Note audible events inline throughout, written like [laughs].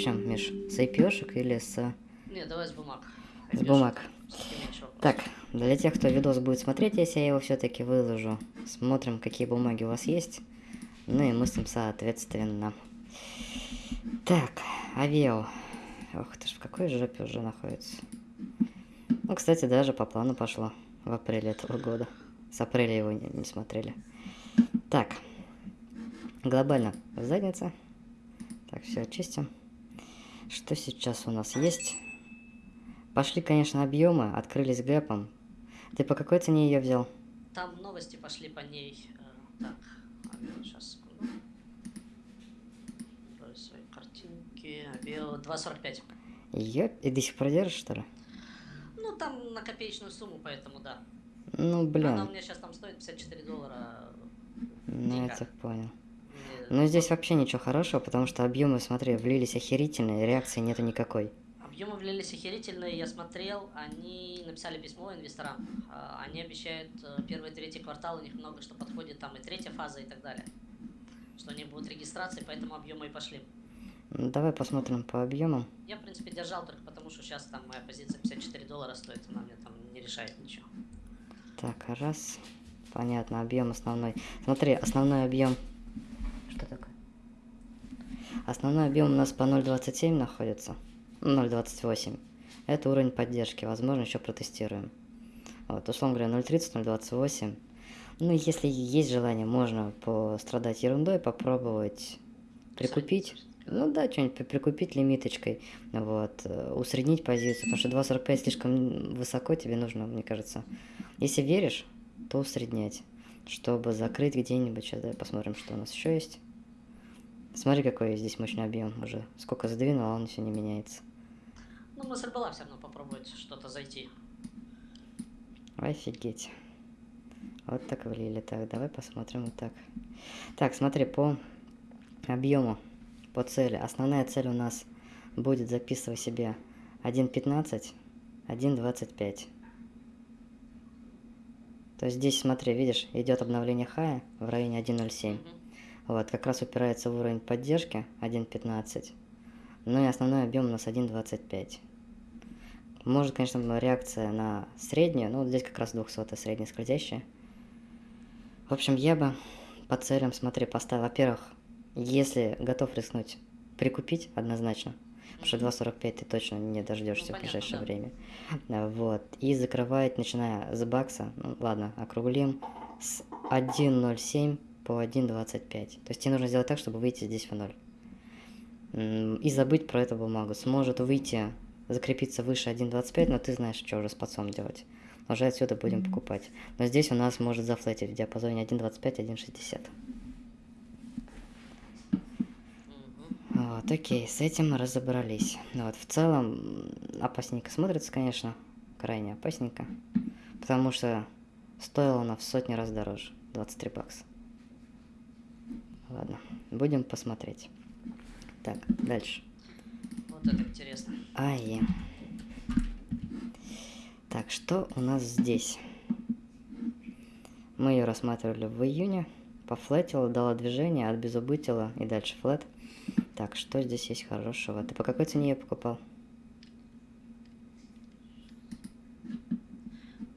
чем, Миш? С IPшек или с... Не, давай с бумаг. С бумаг. Так, для тех, кто видос будет смотреть, если я его все-таки выложу, смотрим, какие бумаги у вас есть. Ну и мыслим соответственно. Так, авио. Ох ты ж, в какой жопе уже находится. Ну, кстати, даже по плану пошло в апреле этого года. С апреля его не, не смотрели. Так, глобально задница. Так, все очистим. Что сейчас у нас есть? Пошли, конечно, объемы, открылись гэпом. Ты по какой цене ее взял? Там новости пошли по ней. э, Так, сейчас секунду. Открою свои картинки. Авио 2.45. Ее и до сих пор держишь, что ли? Ну, там на копеечную сумму, поэтому да. Ну, Она у блин, меня сейчас там стоит 54 доллара. ну я тебя понял. Ну, здесь вообще ничего хорошего, потому что объемы, смотри, влились охерительные, реакции нету никакой. Объемы влились охерительные, я смотрел, они написали письмо инвесторам. А, Они обещают э, первый, третий квартал, у них много что подходит, там и третья фаза и так далее. Что они будут регистрации, поэтому объемы и пошли. Ну, давай посмотрим по объемам. Я, в принципе, держал только потому, что сейчас там моя позиция 54 доллара стоит, она мне там не решает ничего. Так, раз. Понятно, объем основной. Смотри, основной объем. Что такое? Основной объем у нас по 0.27 находится. Ну, 0.28. Это уровень поддержки. Возможно, еще протестируем. Вот, условно говоря, 0.30, 0.28. Ну, если есть желание, можно пострадать ерундой, попробовать прикупить. Ну да, что-нибудь при- прикупить лимиточкой, вот, э, усреднить позицию, потому что 2.45 слишком высоко тебе нужно, мне кажется. Если веришь, то усреднять, чтобы закрыть где-нибудь. Сейчас давай посмотрим, что у нас еще есть. Смотри, какой здесь мощный объем уже. Сколько сдвинул, а он все не меняется. Ну, мысль была все равно попробовать что-то зайти. Офигеть. Вот так влили. Так, давай посмотрим вот так. Так, смотри, по объему, по цели. Основная цель у нас будет, записывай себе, 1.15, 1.25. То есть здесь, смотри, видишь, идет обновление хая в районе 1.07. Мгм. Вот, как раз упирается в уровень поддержки 1.15. Ну и основной объем у нас 1.25. Может, конечно, реакция на среднюю, но вот здесь как раз 200 средняя скользящая. В общем, я бы по целям, смотри, поставил, во-первых, если готов рискнуть, прикупить однозначно, потому что 2.45 ты точно не дождешься Ну, в ближайшее да. время. Вот, и закрывает, начиная с бакса, ну ладно, округлим, с 1.07 по 1.25. То есть тебе нужно сделать так, чтобы выйти здесь в ноль. М, И забыть про эту бумагу. Сможет выйти, закрепиться выше 1.25, но ты знаешь, что уже с подсом делать. Уже отсюда будем покупать. Но здесь у нас может зафлетить в диапазоне 1.25-1.60. Мгм. Вот, окей, с этим мы разобрались. Ну Вот, в целом, опасненько смотрится, конечно, крайне опасненько. Потому что стоила она в сотни раз дороже. 23 бакса. Ладно, будем посмотреть. Так, дальше. Вот это интересно. АИ. Так, что у нас здесь? Мы ее рассматривали в июне. Пофлетила, дала движение, от безубытила и дальше флет. Так, что здесь есть хорошего? Ты по какой цене ее покупал?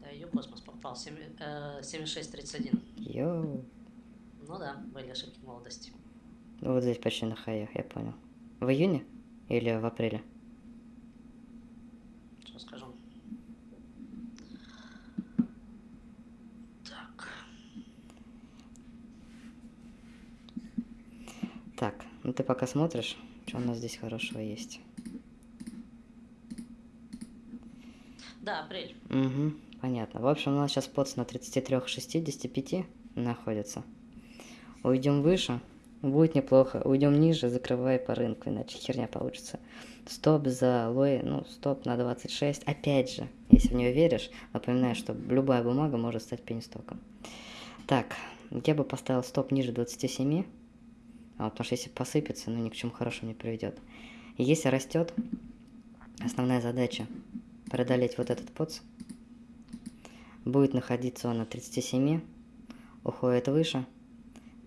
Да, ее космос попал. Семь- э, 7631. Йоу. Ну да, были ошибки молодости. Ну, Вот здесь почти на хаях, я понял. В июне или в апреле? Что скажу? Так. Так, ну ты пока смотришь, что у нас здесь хорошего есть. Да, апрель. Угу, понятно. В общем, у нас сейчас подс на 33,65 находится. Уйдем выше, будет неплохо. Уйдем ниже, закрывай по рынку, иначе херня получится. Стоп за лой, ну, стоп на 26. Опять же, если в нее веришь, напоминаю, что любая бумага может стать пенистоком. Так, я бы поставил стоп ниже 27. А потому что если посыпется, ну ни к чему хорошему не приведет. Если растет, основная задача преодолеть вот этот подс. Будет находиться он на 37, уходит выше,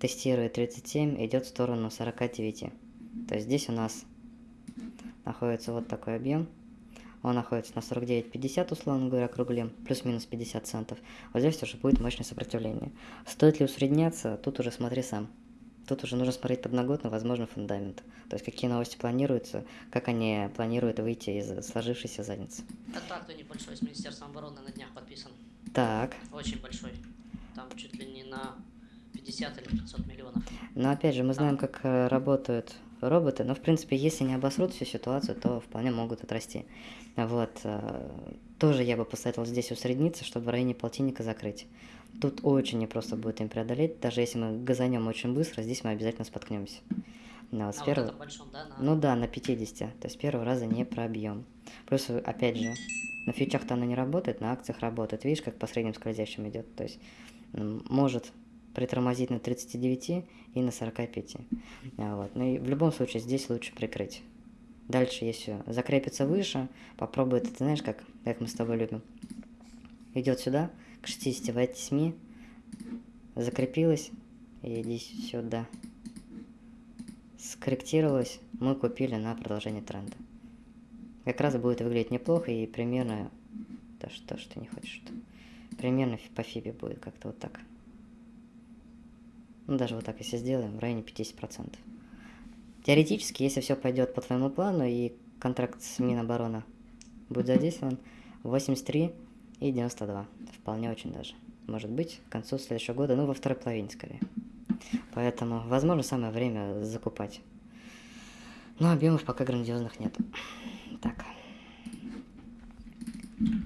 тестирует 37, идет в сторону 49. То есть здесь у нас находится вот такой объем. Он находится на 49.50, условно говоря, округлим, плюс-минус 50 центов. Вот здесь уже будет мощное сопротивление. Стоит ли усредняться, тут уже смотри сам. Тут уже нужно смотреть подноготно, возможно, фундамент. То есть какие новости планируются, как они планируют выйти из сложившейся задницы. Контракт небольшой с Министерством обороны на днях подписан. Так. Очень большой. Там чуть ли не на 50 или 500 миллионов. Но опять же, мы знаем, как э, работают роботы, но в принципе, если не обосрут всю ситуацию, то вполне могут отрасти. Вот. Э, тоже я бы посоветовал здесь усредниться, чтобы в районе полтинника закрыть. Тут очень непросто будет им преодолеть, даже если мы газанем очень быстро, здесь мы обязательно споткнемся. Ну, вот с первого... вот большом, да? На... Ну да, на 50, то есть первого раза не пробьем. Плюс, опять же, на фьючах-то она не работает, на акциях работает. Видишь, как по средним скользящим идет. То есть может притормозить на 39 и на 45. А, вот. Ну и в любом случае здесь лучше прикрыть. Дальше, если закрепится выше, попробуй это, ты знаешь, как, как мы с тобой любим. Идет сюда, к 68, закрепилась, и иди сюда. Скорректировалась, мы купили на продолжение тренда. Как раз будет выглядеть неплохо и примерно... Да что ж ты не хочешь -то? Примерно по фибе будет как-то вот так. Ну, даже вот так, если сделаем, в районе 50%. Теоретически, если все пойдет по твоему плану и контракт с Минобороны будет задействован, 83 и 92. Вполне очень даже. Может быть, к концу следующего года, ну, во второй половине скорее. Поэтому, возможно, самое время закупать. Но объемов пока грандиозных нет. Так.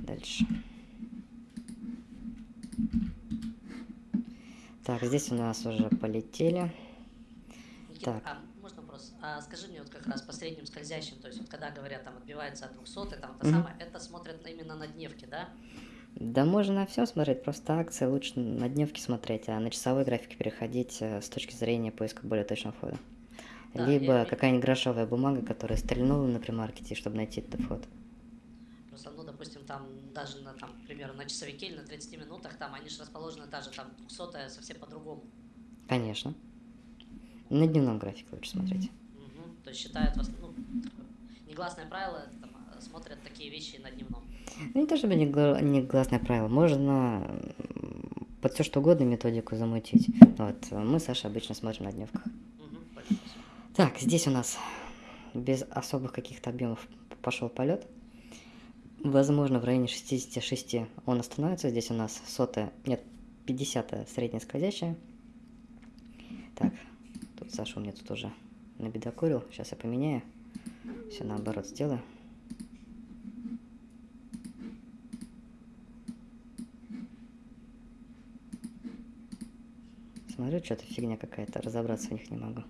Дальше. Так, здесь у нас уже полетели. Никита, так. А, можно вопрос? А скажи мне вот как раз по средним скользящим, то есть вот когда говорят там отбивается от 200, там это mm -hmm. самое, это смотрят именно на дневке, да? Да можно все смотреть, просто акции лучше на дневке смотреть, а на часовой графике переходить э, с точки зрения поиска более точного входа. Да, Либо я... какая-нибудь грошовая бумага, которая стрельнула на примаркете, чтобы найти этот вход. Просто, ну, допустим, там даже на, там, к примеру, на часовике или на 30 минутах, там они же расположены даже там 200 совсем по-другому. Конечно. На дневном графике лучше смотреть. Угу. То есть считают, ну, негласное правило, там, а, смотрят такие вещи на дневном. Ну, не то чтобы негласное правило, можно под все что угодно методику замутить. Вот, мы, Саша, обычно смотрим на дневках. Угу, так, здесь у нас без особых каких-то объемов пошел полет. Возможно, в районе 66 он остановится. Здесь у нас сотая, нет, 50 средняя скользящая. Так, тут Саша у меня тут уже набедокурил. Сейчас я поменяю. Все наоборот сделаю. Смотрю, что-то фигня какая-то, разобраться в них не могу.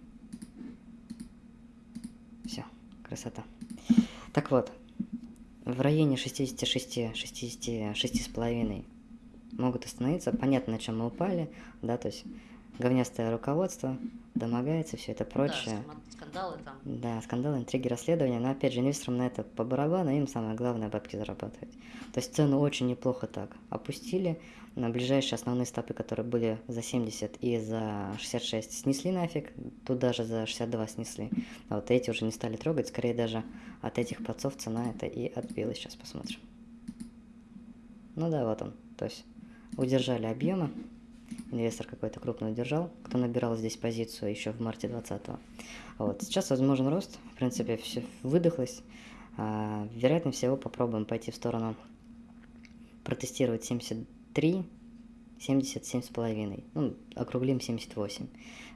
Все, красота. Так вот, в районе 66, 66 с половиной могут остановиться. Понятно, на чем мы упали, да, то есть говнястое руководство, домогается, все это прочее. Да, скандалы там. Да, скандалы, интриги, расследования. Но опять же, инвесторам на это по барабану, им самое главное бабки зарабатывать. То есть цену очень неплохо так опустили. На ближайшие основные стопы, которые были за 70 и за 66, снесли нафиг. Тут даже за 62 снесли. А вот эти уже не стали трогать. Скорее даже от этих подцов цена это и отбилась. Сейчас посмотрим. Ну да, вот он. То есть удержали объемы инвестор какой-то крупный удержал, кто набирал здесь позицию еще в марте 20 -го. Вот. Сейчас возможен рост, в принципе, все выдохлось. А, вероятно всего попробуем пойти в сторону протестировать 73, 77 с половиной, ну, округлим 78.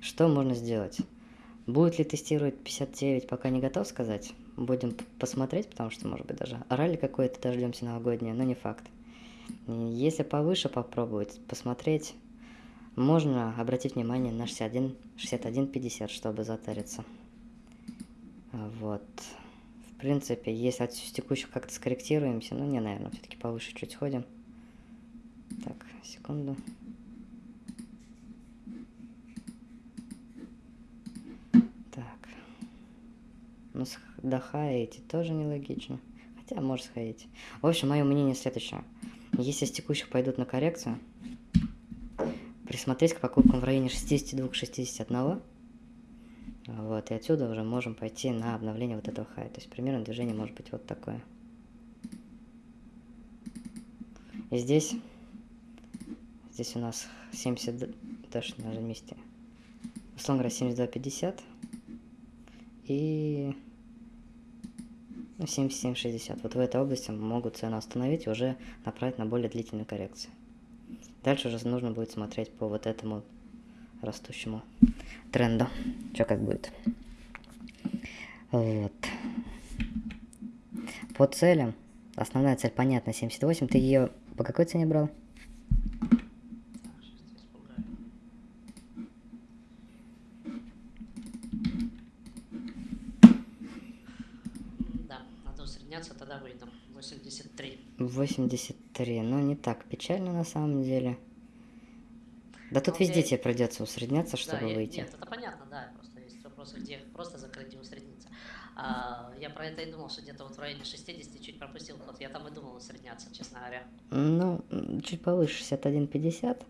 Что можно сделать? Будет ли тестировать 59, пока не готов сказать. Будем посмотреть, потому что, может быть, даже ралли какое-то дождемся новогоднее, но не факт. Если повыше попробовать, посмотреть, можно обратить внимание на 61, 61 50, чтобы затариться. Вот. В принципе, если от текущих как-то скорректируемся, ну не, наверное, все-таки повыше чуть сходим. Так, секунду. Так. Ну, дохаете тоже нелогично. Хотя, может сходить. В общем, мое мнение следующее. Если с текущих пойдут на коррекцию, присмотреть к покупкам в районе 62-61. Вот, и отсюда уже можем пойти на обновление вот этого хай. То есть примерно движение может быть вот такое. И здесь, здесь у нас 70, даже на месте. Условно говоря, 72.50 и ну, 77.60. Вот в этой области могут цену остановить и уже направить на более длительную коррекцию. Дальше уже нужно будет смотреть по вот этому растущему тренду. Что как будет. Вот. По целям. Основная цель понятна, 78. Ты ее по какой цене брал? Да, надо усредняться, тогда выйду. 83. 83. Ну, не так печально на самом деле. Да тут Ну, везде тебе придется усредняться, чтобы выйти. Нет, это понятно, да. Просто есть вопросы, где просто закрыть и усредниться. А, я про это и думал, что где-то вот в районе 60 чуть пропустил ход. Я там и думал усредняться, честно говоря. Ну, чуть повыше, 61,50.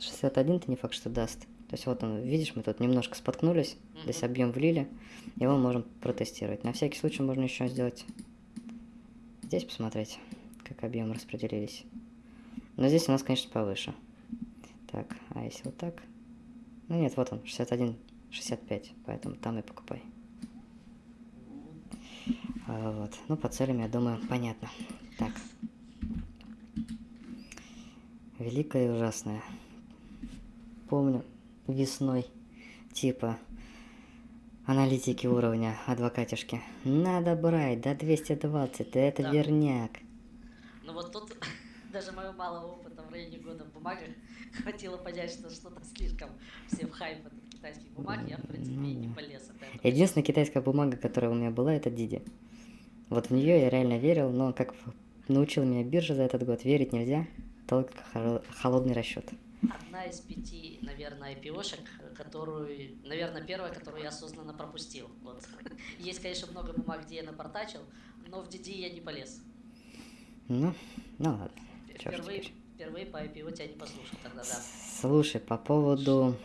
61 ты не факт, что даст. То есть вот он, видишь, мы тут немножко споткнулись, здесь Мгм. объем влили, его можем протестировать. На всякий случай можно еще сделать здесь посмотреть, как объемы распределились. Но здесь у нас, конечно, повыше. Так, а если вот так? Ну нет, вот он, 61, 65, поэтому там и покупай. А, вот. Ну, по целям, я думаю, понятно. Так. Великое и ужасное. Помню весной, типа, аналитики уровня адвокатишки. Надо брать до 220, да это Да. верняк. Ну вот тут [laughs] даже моего малого опыта в районе года в бумагах [laughs] хватило понять, что что-то слишком все в хайп от китайских бумаг. Я, в принципе, и не полез. от этого. Единственная китайская бумага, которая у меня была, это Диди. Вот в нее я реально верил, но как научила меня биржа за этот год, верить нельзя, только холодный расчет. Одна из пяти, наверное, IPO-шек, которую, наверное, первая, которую я осознанно пропустил. Вот. [laughs] Есть, конечно, много бумаг, где я напортачил, но в DD я не полез. Ну, ну ладно. Впервые, впервые по IPO тебя не послушал тогда, да. Слушай, по поводу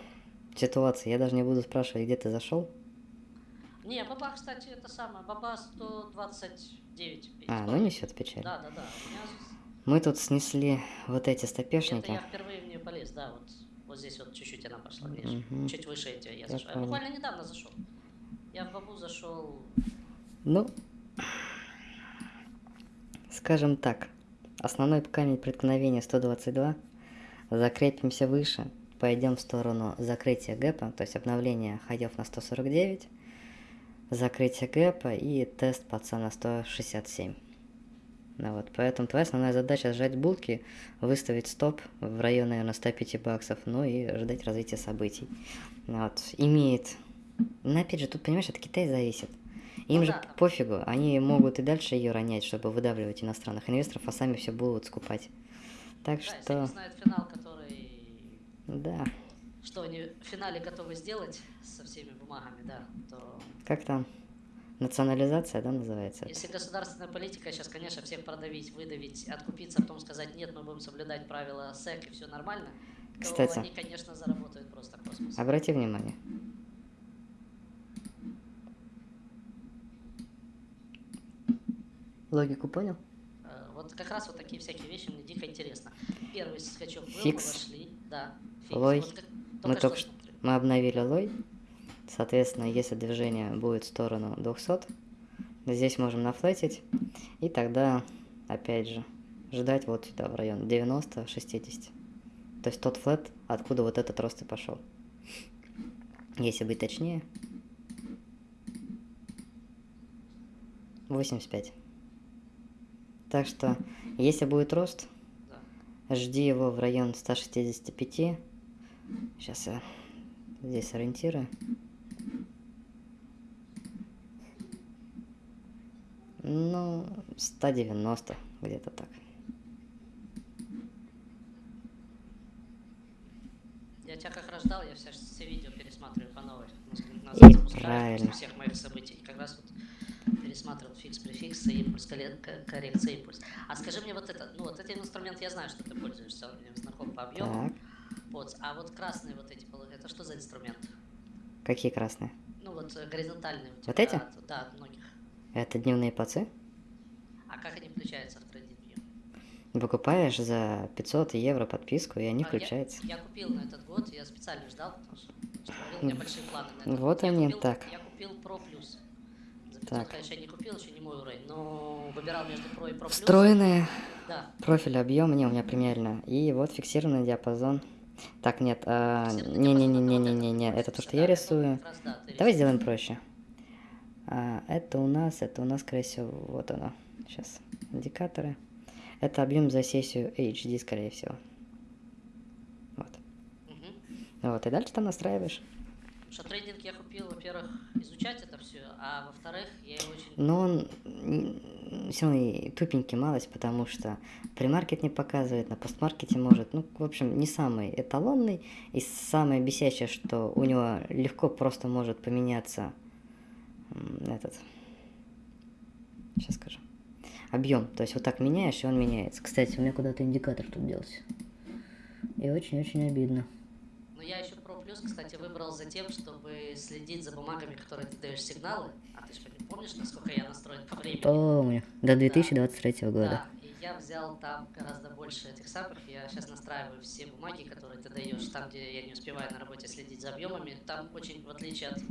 ситуации, я даже не буду спрашивать, где ты зашел. Не, баба, кстати, это самое, баба 129. А, ну несет печаль. Да, да, да. У меня Мы тут снесли вот эти Это стопешники. я впервые в нее полез, да, вот, вот здесь вот чуть-чуть она пошла, видишь, Мгм. чуть выше эти я Я зашел. Я буквально недавно зашел. Я в бабу зашел, Ну, скажем так, основной камень преткновения 122. Закрепимся выше, пойдем в сторону закрытия гэпа, то есть обновления ходов на 149, закрытие гэпа и тест паца на 167. Ну вот, поэтому твоя основная задача сжать булки, выставить стоп в районе, наверное, 105 баксов, ну и ждать развития событий. Ну Вот, имеет... Но опять же, тут, понимаешь, от Китая зависит. Им Ну же да, там- пофигу, они могут и дальше ее ронять, чтобы выдавливать иностранных инвесторов, а сами все будут скупать. Так да, если что, они знают финал, который, да, что они в финале готовы сделать со всеми бумагами, да, то как там, национализация, да, называется? если государственная политика сейчас, конечно, всех продавить, выдавить, откупиться, а потом сказать, нет, мы будем соблюдать правила СЭК и все нормально, то Кстати. они, конечно, заработают просто космос. Обрати внимание. Логику понял? Э, Вот как раз вот такие всякие вещи мне дико интересно. Первый скачок был, Фикс. вошли, да. фикс. Лой. Вот как- Мы только только что мы обновили лой. Соответственно, если движение будет в сторону 200, здесь можем нафлетить. И тогда, опять же, ждать вот сюда, в район 90-60. То есть тот флет, откуда вот этот рост и пошел. Если быть точнее. 85. Так что, если будет рост. Жди его в район 165. Сейчас я здесь ориентирую. Ну, 190, где-то так. Я тебя как раз ждал, я все, все видео пересматриваю по новой. Назад И правильно. всех моих событий. И как раз вот пересматривал фикс, префикс, и импульс, коррекция, импульс. А скажи мне вот это, ну вот этот инструмент я знаю, что ты пользуешься, он мне знаком по объему. Так, Вот, а вот красные вот эти, это что за инструмент? какие красные? Ну вот э, горизонтальные. у Вот эти? от- да, от многих. Это дневные пацы. А как они включаются в Trading View? Покупаешь за 500 евро подписку, и они А, я- включаются. Я, купил на этот год, я специально ждал, потому что, что у меня большие планы на этот Вот год. Я они, купил- так. Я купил Pro Plus. За 500, Так. конечно, я не купил, еще не мой уровень, но выбирал между Pro и Pro. Встроенные Да. профиль, объем, не, у меня премиально. И вот фиксированный диапазон. Так, нет, а, не-не-не-не-не-не, диапазон, это то, что я рисую. Давай сделаем проще. А, это у нас, это у нас, скорее всего, вот оно. Сейчас, индикаторы. Это объем за сессию HD, скорее всего. Вот. Вот, и дальше там настраиваешь. Потому что трейдинг я купил, во-первых, изучать это все, а во-вторых, я его очень... Но он все равно тупенький малость, потому что премаркет не показывает, на постмаркете может. Ну, в общем, не самый эталонный. И самое бесящее, что у него легко просто может поменяться этот... Сейчас скажу. Объем. То есть вот так меняешь, и он меняется. Кстати, у меня куда-то индикатор тут делся. И очень-очень обидно. Но я еще Plus, кстати, выбрал за тем, чтобы следить за бумагами, которые ты даешь сигналы. А ты же помнишь, насколько я настроен по времени? Помню. До 2023 года. Да, и я взял там гораздо больше этих самых. Я сейчас настраиваю все бумаги, которые ты даешь, там, где я не успеваю на работе следить за объемами. Там очень, в отличие от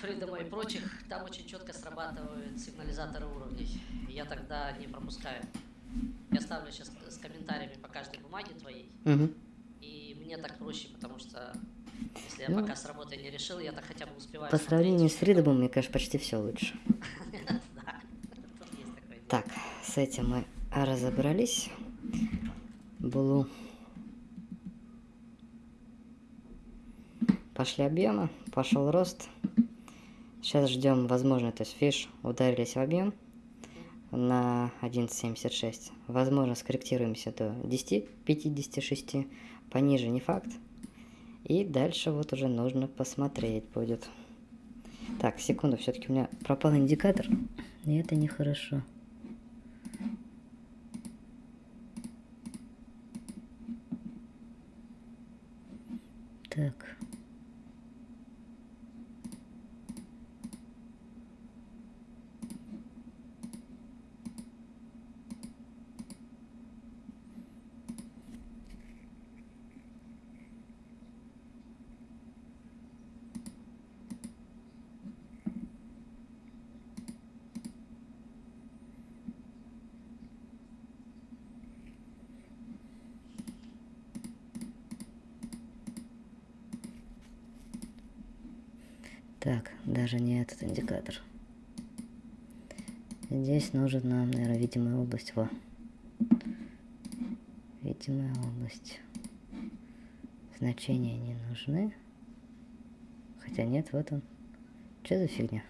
Фридома и прочих, там очень четко срабатывают сигнализаторы уровней. И я тогда не пропускаю. Я ставлю сейчас с комментариями по каждой бумаге твоей. Мгм. Мне так проще, потому что если я Ну, пока с работы не решил, я так хотя бы успеваю. По смотреть. сравнению с Фридомом, мне кажется, почти все лучше. [laughs] Так, с этим мы разобрались. Блу. Пошли объемы, пошел рост. Сейчас ждем возможно, то есть фиш ударились в объем на 11.76. Возможно, скорректируемся до 10.56. Пониже не факт. И дальше вот уже нужно посмотреть будет. Так, секунду, все-таки у меня пропал индикатор. И это нехорошо. Так. Так, даже не этот индикатор. Здесь нужен нам, наверное, видимая область. Во. Видимая область. Значения не нужны. Хотя нет, вот он. Что за фигня?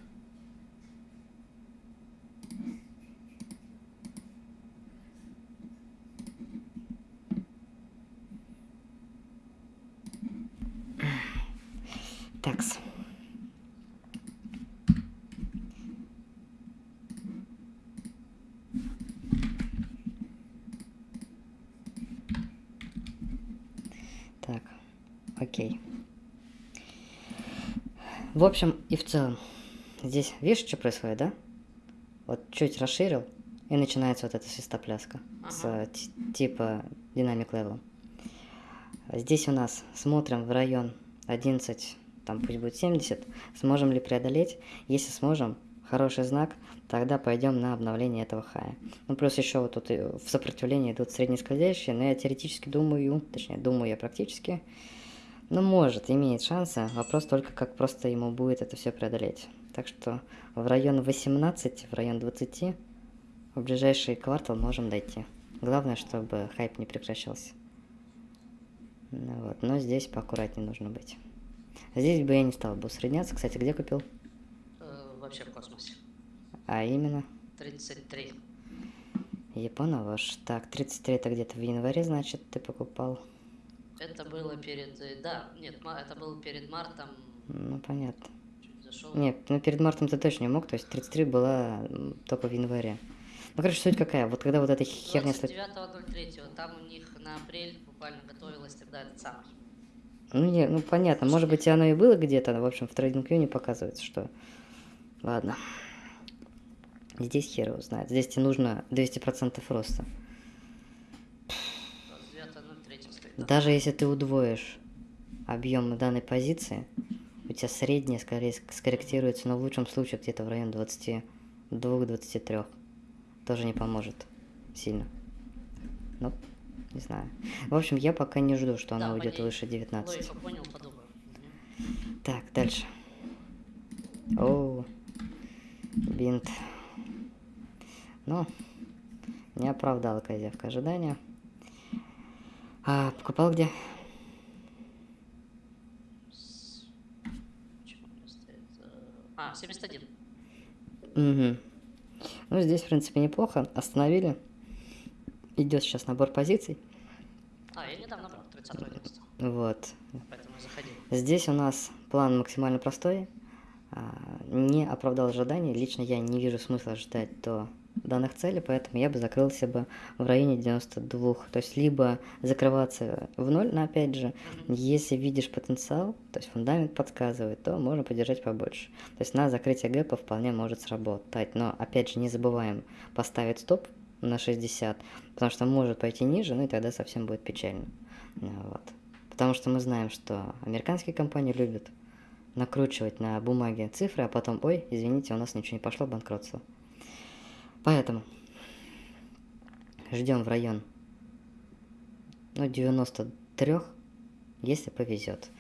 Такс. Так, окей. В общем и в целом, здесь видишь, что происходит, да? Вот чуть расширил, и начинается вот эта свистопляска с Ага. э, ти- типа dynamic level. Здесь у нас смотрим в район 11, там пусть будет 70, сможем ли преодолеть. Если сможем, хороший знак, тогда пойдем на обновление этого хая. Ну плюс еще вот тут и в сопротивлении идут среднескользящие, но я теоретически думаю, точнее думаю я практически, ну может, имеет шансы, вопрос только как просто ему будет это все преодолеть. Так что в район 18, в район 20 в ближайший квартал можем дойти. Главное, чтобы хайп не прекращался. Ну вот, но здесь поаккуратнее нужно быть. Здесь бы я не стал бы усредняться. Кстати, где купил? Э, вообще в космосе. А именно, 33. Японовож. Так, 33 это где-то в январе, значит, ты покупал. Это было перед... Да, нет, это было перед мартом. Ну, понятно. Чуть зашел. Нет, ну перед мартом ты точно не мог, то есть 33 была только в январе. Ну, короче, суть какая, вот когда вот эта херня... сло- 29.03. Там у них на апрель буквально готовилась тогда этот самый. Ну, не, ну понятно, может быть, оно и было где-то, в общем, в TradingView не показывается, что... Ладно. Здесь хер его знает. Здесь тебе нужно 200% роста. Даже если ты удвоишь объем данной позиции, у тебя средняя скорее ск- скорректируется, но в лучшем случае где-то в районе 22-23. Тоже не поможет сильно. Ну, не знаю. В общем, я пока не жду, что она Да, уйдет понятно. выше 19. Логику понял, подумаю. Мгм. Так, дальше. О, бинт. Ну, не оправдала козявка ожидания. А покупал где? А, 71. Угу. Ну, здесь, в принципе, неплохо. Остановили. Идет сейчас набор позиций. А, я недавно брал 30 11 Вот. поэтому и заходил. Здесь у нас план максимально простой. А, Не оправдал ожиданий. Лично я не вижу смысла ждать до данных целей, поэтому я бы закрылся бы в районе 92. То есть либо закрываться в ноль, но опять же, если видишь потенциал, то есть фундамент подсказывает, то можно подержать побольше. То есть на закрытие гэпа вполне может сработать. Но опять же не забываем поставить стоп на 60, потому что может пойти ниже, ну и тогда совсем будет печально. Ну Вот. Потому что мы знаем, что американские компании любят накручивать на бумаге цифры, а потом, ой, извините, у нас ничего не пошло, банкротство. Поэтому ждем в район ну, 93, если повезет.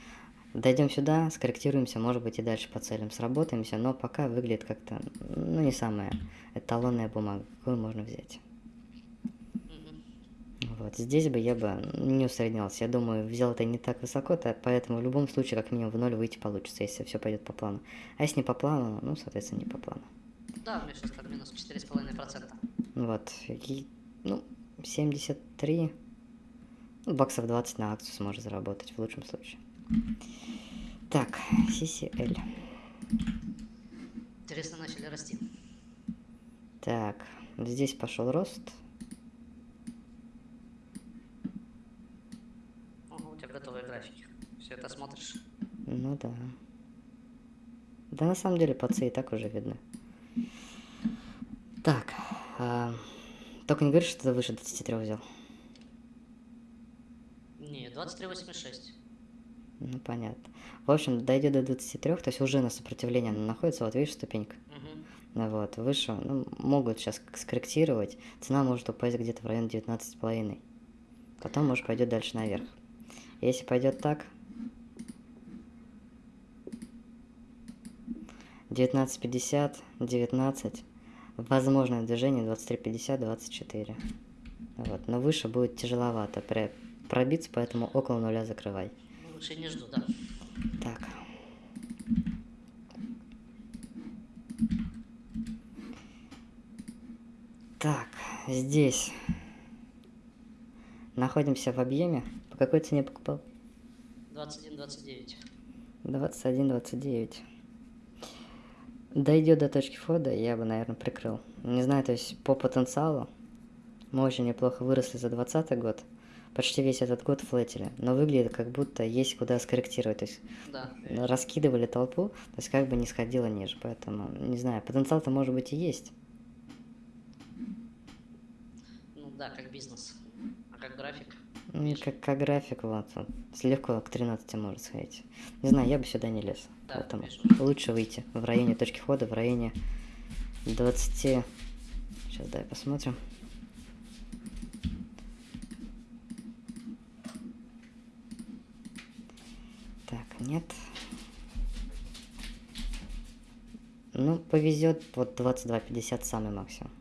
Дойдем сюда, скорректируемся, может быть и дальше по целям сработаемся, но пока выглядит как-то, ну, не самая эталонная бумага, какую можно взять. Вот, здесь бы я бы не усреднялся. Я думаю, взял это не так высоко, то поэтому в любом случае как минимум в ноль выйти получится, если все пойдет по плану. А если не по плану, ну, соответственно, не по плану. Да, у меня сейчас там минус 4,5%. Вот, и, ну, 73, ну, баксов 20 на акцию сможет заработать в лучшем случае. Так, CCL. Интересно, начали расти. Так, здесь пошел рост. Ого, у тебя готовые графики. Все это смотришь. Ну да. Да на самом деле пацы и так уже видны. Так, а, только не говори, что ты выше 23 взял. Не, 23,86. Ну понятно. В общем, дойдет до 23, то есть уже на сопротивлении она находится, вот видишь ступенька. Ну вот, выше, ну, могут сейчас скорректировать. Цена может упасть где-то в район 19,5. Потом, может, пойдет дальше наверх. Если пойдет так, 19.50, 19, возможное движение 23.50, 24. Вот, но выше будет тяжеловато пробиться, поэтому около нуля закрывай. Лучше не жду, да. Так. Так, здесь находимся в объеме. По какой цене покупал? 21,29. 21-29. Дойдет до точки входа, я бы, наверное, прикрыл. Не знаю, то есть по потенциалу мы очень неплохо выросли за 20 год. Почти весь этот год флетили. Но выглядит как будто есть куда скорректировать. То есть Да. Раскидывали толпу, то есть как бы не сходило ниже, поэтому, не знаю, потенциал-то может быть и есть. Ну да, как бизнес. А как график? Ну, как, как график, с легко к 13 может сходить. Не знаю, я бы сюда не лез, Да, поэтому вижу. лучше выйти в районе точки входа, в районе 20... Сейчас, дай посмотрим. Так, нет. Ну, повезет, вот 22.50 самый максимум.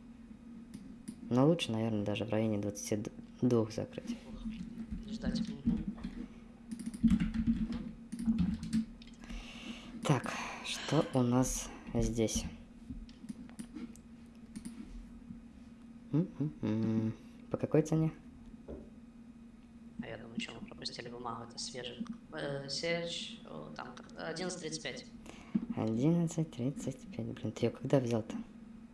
Но лучше, наверное, даже в районе 22 закрыть. Ждать. Так, что у нас здесь? М-м-м. По какой цене? Я думаю, что мы пропустили бумагу, это свежий. Э, Серж, там как- 11.35. 11.35. Блин, ты ее когда взял-то?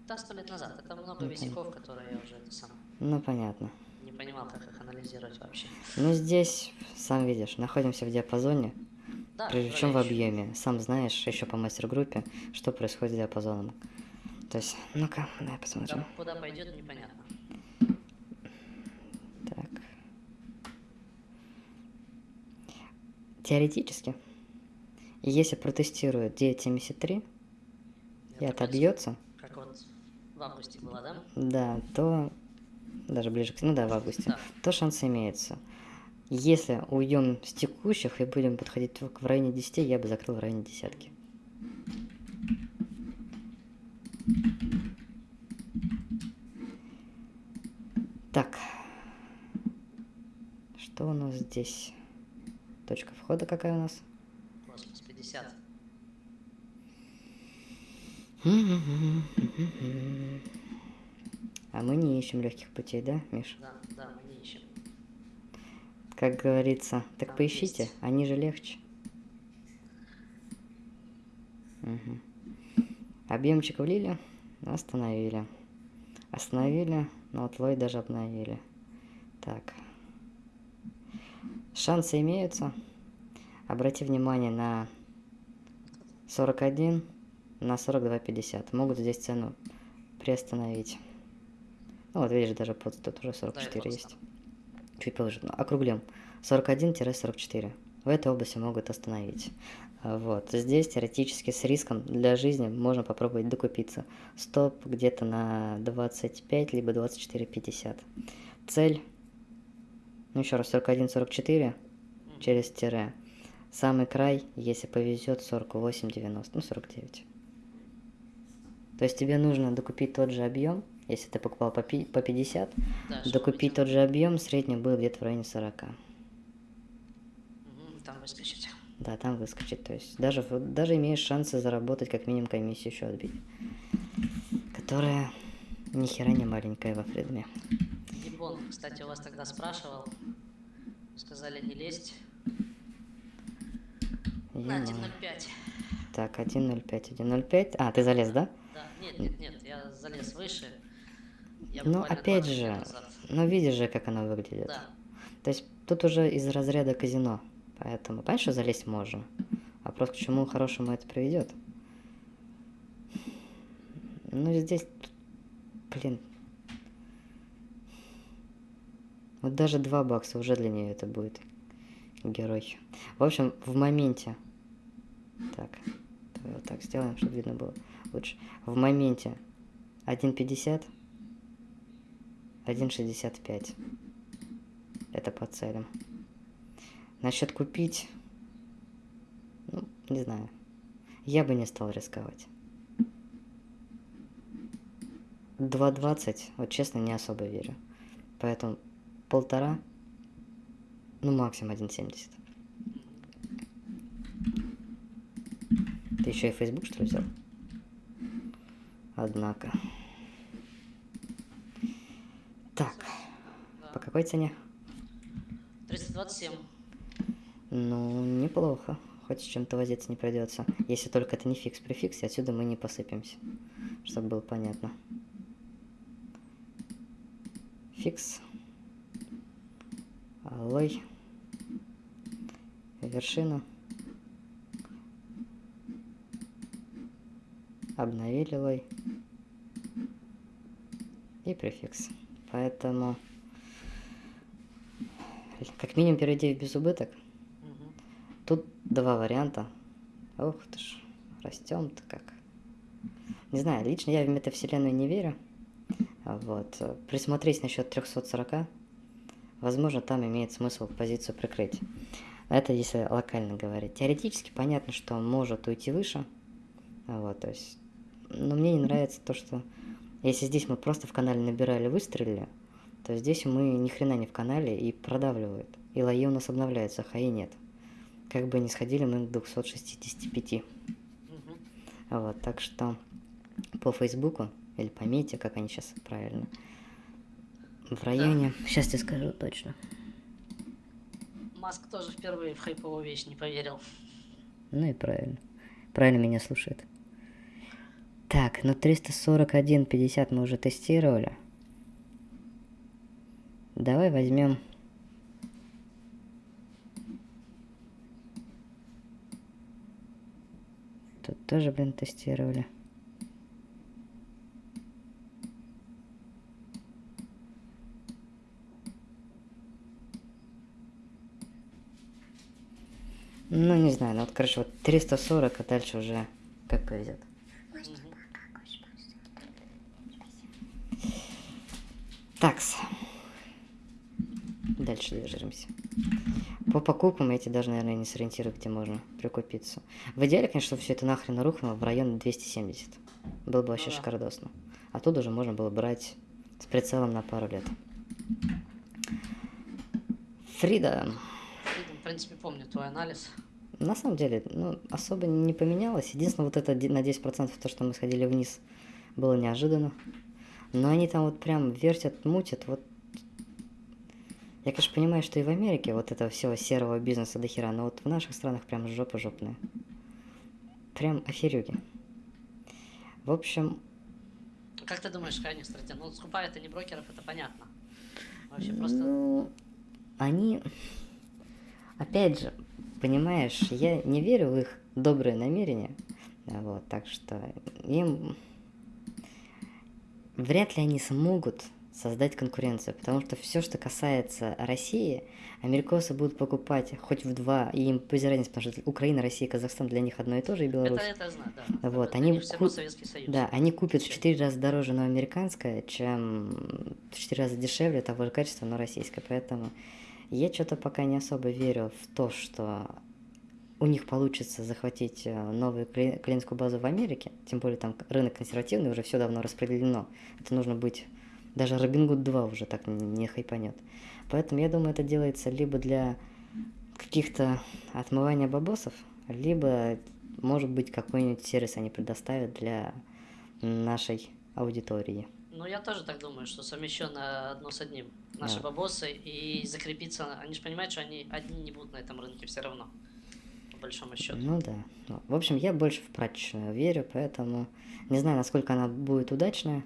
Да, сто лет назад. Это много висяков, которые я уже это сам Ну, понятно. Понимал, как их анализировать вообще. Ну, здесь, сам видишь, находимся в диапазоне, Да, причем в объеме. Сам знаешь, еще по мастер-группе, что происходит с диапазоном. То есть, ну-ка, ещё- посмотрим. да, Куда пойдет, непонятно. Так. Теоретически, если протестируют 9.73 и Это отобьется, Как вот в августе было, да? да, то даже ближе к... Ну да, в августе. Да. То шанс имеется. Если уйдем с текущих и будем подходить только в районе 10, я бы закрыл в районе десятки. Так. Что у нас здесь? Точка входа какая у нас? Космос 50. [laughs] А мы не ищем легких путей, да, Миш? Да, да, мы не ищем. Как говорится, так Там поищите, есть. они же легче. Мгм. Объемчик влили, остановили. Остановили, но вот лой даже обновили. Так. Шансы имеются. Обрати внимание на 41, на 42.50. Могут здесь цену приостановить. Ну вот видишь, даже под тут уже 44 вот есть. Чуть повыше. Округлим. 41-44. В этой области могут остановить. А, Вот. Здесь теоретически с риском для жизни можно попробовать докупиться. Стоп где-то на 25, либо 24.50. Цель. Ну еще раз, 41-44 через тире. Самый край, если повезет, 48-90, ну 49. То есть тебе нужно докупить тот же объем, если ты покупал по пи- по 50, Да, докупить выйти- тот же объем, средний был где-то в районе 40. Мгм, Там выскочить. Да, там выскочит. То есть даже, даже имеешь шансы заработать как минимум комиссию еще отбить. Которая ни хера не маленькая во фридме. Гибон, кстати, у вас тогда спрашивал. Сказали не лезть. На Е-мое. 1.05. Так, 1.05, 1.05. А, ты залез, да? Да, нет, нет, нет, я залез выше. Ну, опять 20 же, ну видишь же, как оно выглядит. Да, То есть тут уже из разряда казино. Поэтому, понимаешь, что залезть можно. Вопрос, к чему хорошему это приведет. Ну, здесь, блин. Вот даже 2 бакса уже для нее это будет герой. В общем, в моменте. Так, вот так сделаем, чтобы видно было лучше. В моменте 1.50, 1.65. Это по целям. Насчет купить, ну, не знаю. Я бы не стал рисковать. 2.20, вот честно, не особо верю. Поэтому полтора, ну максимум 1.70. Ты еще и Facebook, что ли, взял? Однако. Так, по какой цене? 327. Ну, неплохо. Хоть с чем-то возиться не придется. Если только это не фикс при фиксе, отсюда мы не посыпемся. Чтобы было понятно. Фикс. Алой. Вершина. Обновили лой. И префикс. Поэтому как минимум перейди в безубыток. Мгм. Тут два варианта. Ух ты ж, растем-то как. Не знаю, лично я в метавселенную не верю. Вот. Присмотреть насчет 340. Возможно, там имеет смысл позицию прикрыть. Это если локально говорить. Теоретически понятно, что он может уйти выше. Вот, то есть... Но мне не нравится то, что... Если здесь мы просто в канале набирали, выстрелили, то здесь мы ни хрена не в канале и продавливают. И лои у нас обновляются, а хаи нет. Как бы не сходили мы к 265. Мгм. Вот, так что по Фейсбуку или по Мете, как они сейчас правильно, в районе... Сейчас тебе скажу точно. Маск тоже впервые в хайповую вещь не поверил. Ну и правильно. Правильно меня слушает. Так, ну 341.50 мы уже тестировали. Давай возьмем... Тут тоже, блин, тестировали. Ну, не знаю, ну вот, короче, вот 340, а дальше уже как повезет. Такс. Дальше движемся. По покупкам я тебе даже, наверное, не сориентирую, где можно прикупиться. В идеале, конечно, все это нахрен рухнуло в район 270. Было бы вообще Ну да. шикардосно. Оттуда уже можно было брать с прицелом на пару лет. Фрида. Фридом, в принципе, помню твой анализ. На самом деле, ну, особо не поменялось. Единственное, вот это на 10% то, что мы сходили вниз, было неожиданно. Но они там вот прям вертят, мутят, вот... Я, конечно, понимаю, что и в Америке вот этого всего серого бизнеса до хера, но вот в наших странах прям жопа жопная. Прям аферюги. В общем, Как ты думаешь, какая у них стратегия? Ну, скупают они брокеров, это понятно. Вообще просто... Ну, они... Опять же, понимаешь, я не верю в их добрые намерения. Вот, так что им... Вряд ли они смогут создать конкуренцию, потому что все, что касается России, америкосы будут покупать хоть в два, и им разницы, потому что Украина, Россия, Казахстан для них одно и то же, и Беларусь. Это, это знаю, да. Вот, Это они для них все равно ку- Советский Союз. Да, они купят в. 4 раза дороже, но американское, чем в 4 раза дешевле того же качества, но российское. Поэтому я что-то пока не особо верю в то, что у них получится захватить э, новую кли- клиентскую базу в Америке. Тем более там рынок консервативный, уже все давно распределено. Это нужно быть... Даже Робингуд 2 уже так не, не хайпанет. Поэтому я думаю, это делается либо для каких-то отмывания бабосов, либо, может быть, какой-нибудь сервис они предоставят для нашей аудитории. Ну, я тоже так думаю, что совмещено одно с одним. Наши Да. бабосы и закрепиться... Они же понимают, что они одни не будут на этом рынке все равно. Большому счету. Ну да. В общем, я больше в прачечную верю, поэтому не знаю, насколько она будет удачная.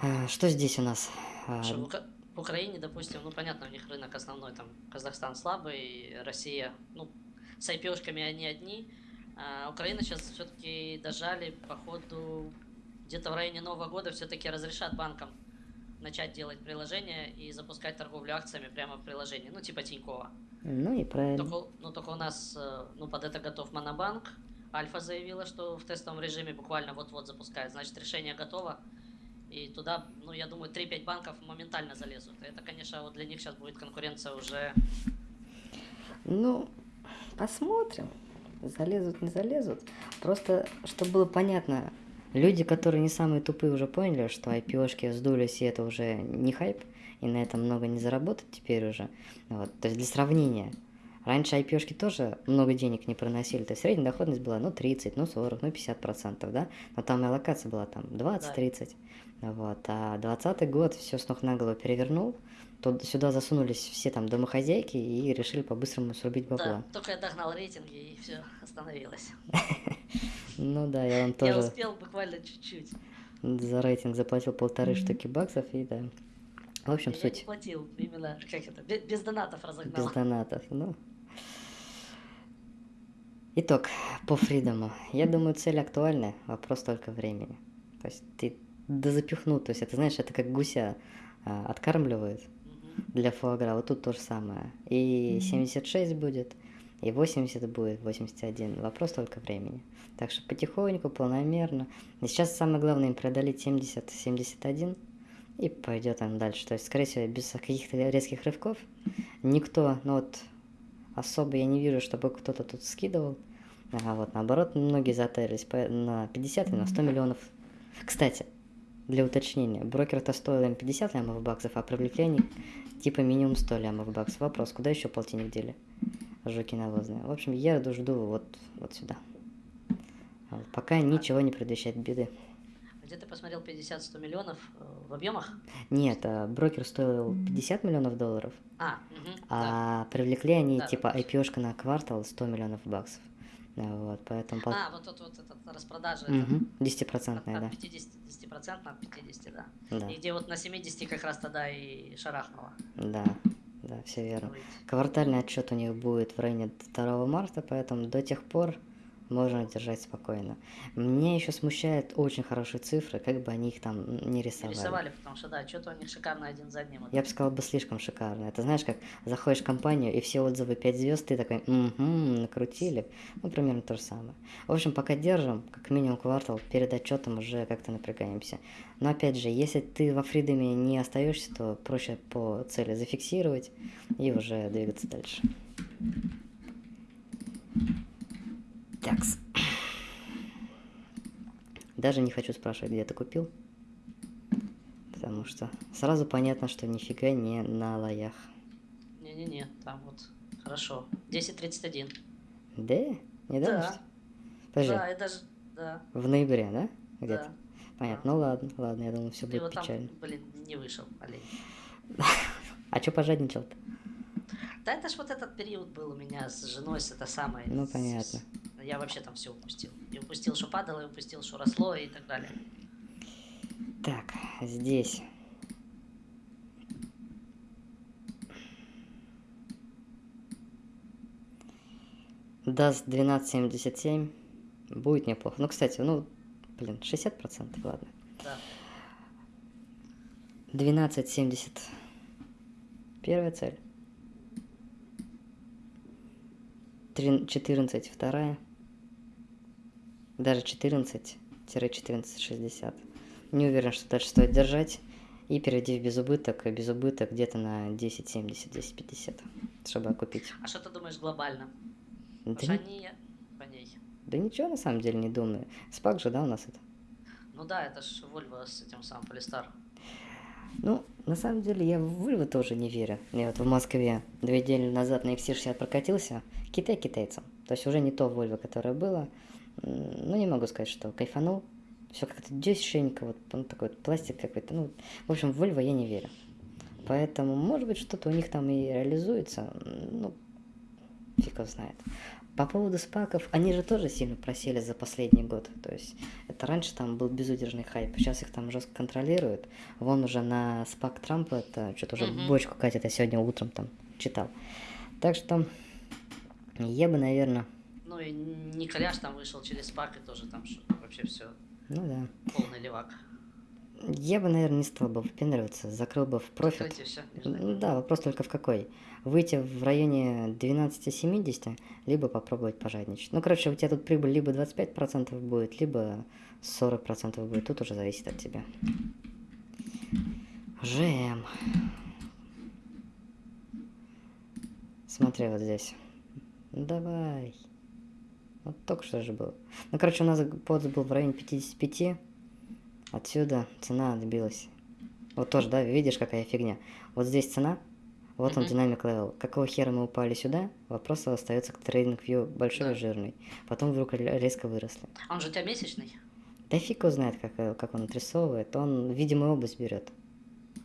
А, Что здесь у нас? А, Что в, Ука- в Украине, допустим, ну понятно, у них рынок основной, там Казахстан слабый, Россия, ну, с IPO-шками они одни. А Украина сейчас все-таки дожали, походу, где-то в районе Нового года все-таки разрешат банкам начать делать приложение и запускать торговлю акциями прямо в приложении, ну, типа Тинькова. Ну и правильно. Только, ну, только у нас, э, ну, под это готов Монобанк. Альфа заявила, что в тестовом режиме буквально вот-вот запускает. Значит, решение готово. И туда, ну, я думаю, 3-5 банков моментально залезут. Это, конечно, вот для них сейчас будет конкуренция уже... Ну, посмотрим. Залезут, не залезут. Просто, чтобы было понятно, люди, которые не самые тупые, уже поняли, что IPO-шки сдулись, и это уже не хайп, и на этом много не заработать теперь уже. Вот. То есть для сравнения, раньше IPO-шки тоже много денег не приносили, то есть средняя доходность была, ну, 30, ну, 40, ну, 50 процентов, да? Но там и аллокация была там 20-30. Вот. А 20 год все с ног на голову перевернул, то сюда засунулись все там домохозяйки и решили по-быстрому срубить бабла. Да, только я догнал рейтинги и все, остановилось. [laughs] Ну да, я вам Я тоже успел буквально чуть-чуть. за рейтинг заплатил полторы штуки баксов и да. В общем, Я не суть платил, именно, как это, без, донатов разогнал. без донатов. Ну. Итог по фридому. Я думаю, цель актуальная, вопрос только времени. То есть ты дозапихнул, то есть это, знаешь, это как гуся а, откармливают. Для фуагра, вот тут то же самое. И 76 будет, и 80 будет, 81. Вопрос только времени. Так что потихоньку, планомерно. И сейчас самое главное им преодолеть 70-71, и пойдет он дальше. То есть, скорее всего, без каких-то резких рывков. Никто, ну вот, особо я не вижу, чтобы кто-то тут скидывал. А вот наоборот, многие затарились на 50 и на 100 миллионов. Кстати, для уточнения, брокер-то стоил им 50 лямов баксов, а привлекли они типа минимум 100 лямов баксов. Вопрос, куда еще полтинник дели? Жуки навозные. В общем, я жду вот, вот сюда. А вот пока ничего не предвещает беды. где ты посмотрел 50-100 миллионов э, в объемах? Нет, а, брокер стоил 50 миллионов долларов, А, да. а привлекли они Да, типа да. IPO-шка на квартал 100 миллионов баксов. Да, Вот, поэтому... по- А, вот тут вот эта распродажа. 10%, да. от 50, 10% от 50, да. Да, И где вот на 70 как раз тогда и шарахнуло. да, да, все верно. Квартальный отчет у них будет в районе 2 марта, поэтому до тех пор можно держать спокойно. Меня еще смущают очень хорошие цифры, как бы они их там не рисовали. Рисовали, потому что, да, что-то у них шикарно один за одним. Я бы сказал бы слишком шикарно. Это знаешь, как заходишь в компанию, и все отзывы 5 звезд, ты такой, угу, накрутили. Ну, примерно то же самое. В общем, пока держим, как минимум квартал, перед отчетом уже как-то напрягаемся. Но опять же, если ты во фридоме не остаешься, то проще по цели зафиксировать и уже двигаться дальше. Такс. Даже не хочу спрашивать, где ты купил. Потому что сразу понятно, что нифига не на лоях. Не-не-не, там вот, хорошо. 10.31. Да? Недавно? Да. что? Подожди, Да, и даже, да, в ноябре, да? Где-то? да. Понятно. Ну ладно, ладно, я думал, все будет вот там, печально. блин, не вышел, олень. [laughs] А чё пожадничал-то? Да это ж вот этот период был у меня с женой, с это самое. Ну, с- понятно. Я вообще там все упустил. И упустил, что падало, и упустил, что росло, и так далее. Так, здесь. Даст 12.77. Будет неплохо. Ну, кстати, ну, блин, 60%, ладно. Да. 12.70. Первая цель. 14 вторая. Даже 14-14.60. Не уверен, что дальше стоит держать. И перейти в безубыток. Безубыток где-то на 10.70, 10.50. Чтобы окупить. А что ты думаешь глобально? Да, Потому ни- они да ничего на самом деле не думаю. Спак же, да, у нас это? Ну да, это ж Volvo с этим самым Полистар. Ну, на самом деле, я в Вольво тоже не верю. Я вот в Москве две недели назад на XC60 прокатился. Китай китайцам. То есть уже не то Вольво, которое было. Ну, не могу сказать, что кайфанул. Все как-то дешевенько, вот ну, такой вот пластик какой-то. Ну, в общем, в Вольво я не верю. Поэтому, может быть, что-то у них там и реализуется. Ну, фиг его знает. По поводу спаков, они же тоже сильно просели за последний год. То есть это раньше там был безудержный хайп, сейчас их там жестко контролируют. Вон уже на спак Трампа это что-то уже Мгм. бочку катит, я сегодня утром там читал. Так что я бы, наверное, Ну и Николяш там вышел через спак и тоже там вообще все ну да, полный левак. Я бы, наверное, не стал бы выпендриваться, закрыл бы в профит. Да, вопрос только в какой. Выйти в районе 12-70, либо попробовать пожадничать. Ну, короче, у тебя тут прибыль либо 25% будет, либо 40% будет. Тут уже зависит от тебя. ЖМ. Смотри вот здесь. Давай. Вот только что же было. Ну, короче, у нас подс был в районе 55. Отсюда цена отбилась. Вот тоже, да, видишь, какая фигня. Вот здесь цена, вот он dynamic level. Какого хера мы упали сюда? Вопрос остается к TradingView большой Да. и жирный. Потом вдруг ре- резко выросли. А Он же у тебя месячный? Да фиг его знает, как, как он отрисовывает. Он видимую область берет.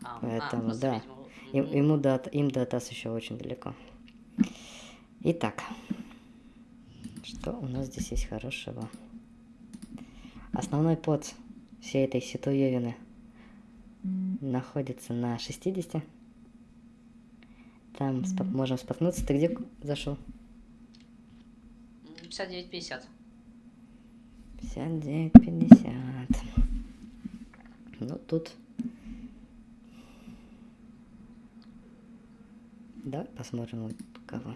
А, Поэтому, просто, да. видимо, Им, ему до, им до ТАСС еще очень далеко. Итак, что у нас здесь есть хорошего? Основной под всей этой ситуевины находится на 60. Там спот- можем споткнуться. Ты где зашел? М, 59,50. 59-50. Ну, тут... Давай посмотрим вот кого.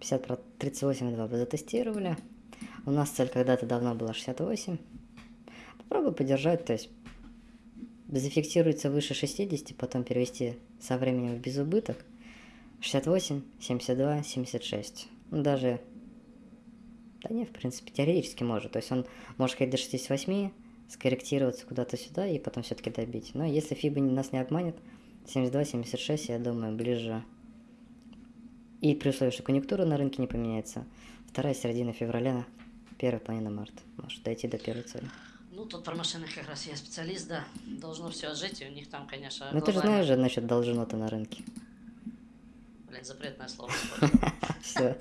50 про 38,2 бы затестировали. У нас цель когда-то давно была 68. Попробуй подержать, то есть зафиксируется выше 60, потом перевести со временем в безубыток. 68, 72, 76. Ну, даже да не, в принципе, теоретически может. То есть он может ходить до 68, скорректироваться куда-то сюда и потом все-таки добить. Но если не- нас не обманет, 72-76, я думаю, ближе. И при условии, что конъюнктура на рынке не поменяется, вторая середина февраля Первая половина марта. Может дойти до первой цели. Ну, тут про машины как раз я специалист, да. Должно все жить, и у них там, конечно, Ну ты же глобально- знаешь же насчет должно-то на рынке. Блин, запретное слово. [laughs] Все,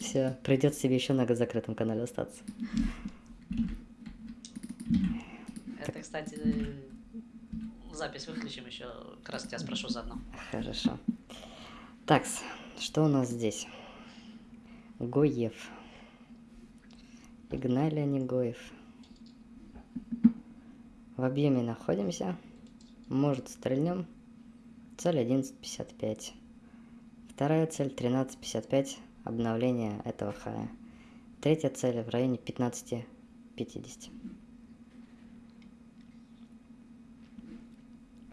все. Придется тебе еще на закрытом канале остаться. Это, кстати, запись выключим еще, как раз тебя спрошу заодно. Хорошо. Так, что у нас здесь? Гоев. Игналия Негоев. В объеме находимся. Может, стрельнем. Цель 11.55. Вторая цель 13.55. Обновление этого хая. Третья цель в районе 15.50.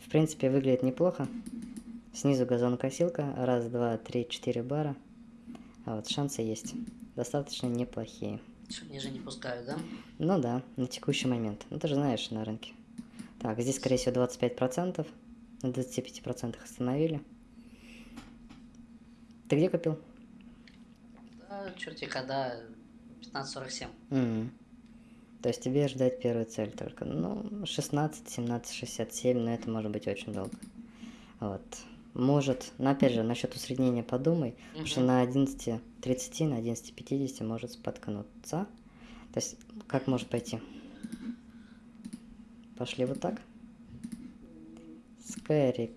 В принципе, выглядит неплохо. Снизу газонокосилка. Раз, два, три, четыре бара. А вот шансы есть. Достаточно неплохие. Чё, ниже не пускают, да? Ну да, на текущий момент. Ну ты же знаешь на рынке. Так, здесь, скорее всего, 25%. На 25% остановили. Ты где купил? Да, черти когда, 15.47. Мгм. То есть тебе ждать первую цель только. Ну, 16, 17, 67, но это может быть очень долго. Вот. Может, но опять же, насчет усреднения подумай, потому что на 11.30, на 11.50 может споткнуться. То есть, как может пойти? Пошли вот так. Скоррек...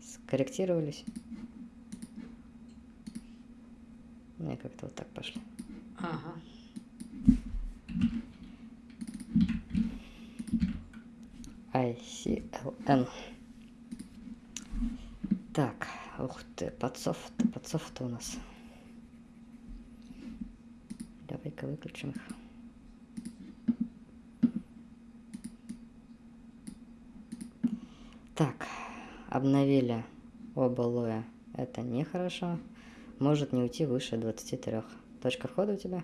Скорректировались. Ну и как-то вот так пошли. Ага. ICLN. Так, ух ты, подсофт, подсофт у нас. Давай-ка выключим их. Так, обновили оба лоя. Это нехорошо. Может не уйти выше 23. Точка входа у тебя?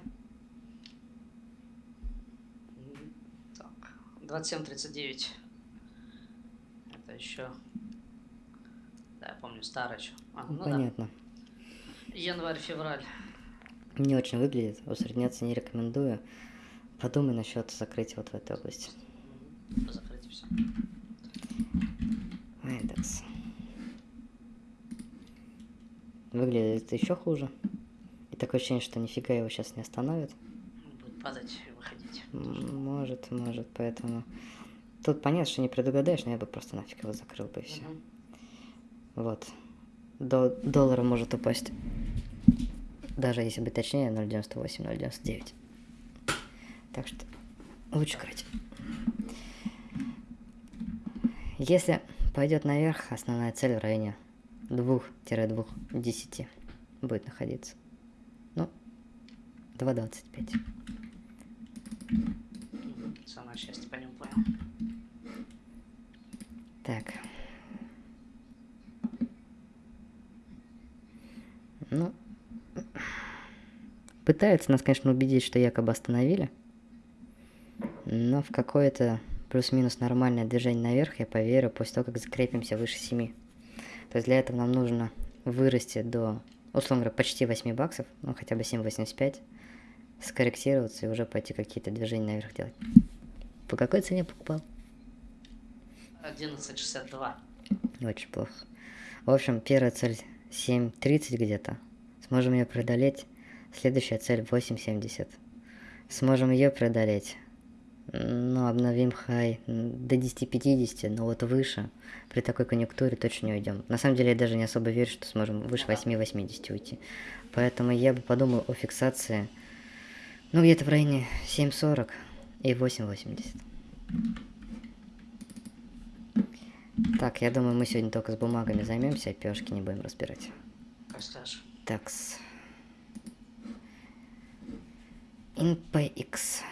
Так, 27.39. Это еще... Я помню, старый еще. А, ну Понятно. да. Январь-февраль. Не очень выглядит, усредняться не рекомендую. Подумай насчет закрытия вот в этой области. Закрыть все. Индекс. Выглядит еще хуже. И такое ощущение, что нифига его сейчас не остановит. Будет падать и выходить. Может, может, поэтому... Тут понятно, что не предугадаешь, но я бы просто нафиг его закрыл бы и все. Мгм. Вот. До доллара может упасть. Даже если быть точнее, 0.98, 0.99. Так что лучше крыть. Если пойдет наверх, основная цель в районе 2-2-10 будет находиться. Ну, 2.25. Мгм. Самое счастье по нему понял. Так. Ну, пытаются нас, конечно, убедить, что якобы остановили. Но в какое-то плюс-минус нормальное движение наверх я поверю после того, как закрепимся выше 7. То есть для этого нам нужно вырасти до, условно говоря, почти 8 баксов, ну хотя бы 7,85, скорректироваться и уже пойти какие-то движения наверх делать. По какой цене покупал? 11.62. Очень плохо. В общем, первая цель 7.30 где-то. Сможем ее преодолеть. Следующая цель 8.70. Сможем ее преодолеть. Ну, обновим хай до 10.50, но вот выше. При такой конъюнктуре точно не уйдем. На самом деле я даже не особо верю, что сможем выше 8.80 уйти. Поэтому я бы подумал о фиксации. Ну, где-то в районе 7.40 и 8.80. Так, я думаю, мы сегодня только с бумагами займемся, а пешки не будем разбирать. Скажешь. Такс. InPX.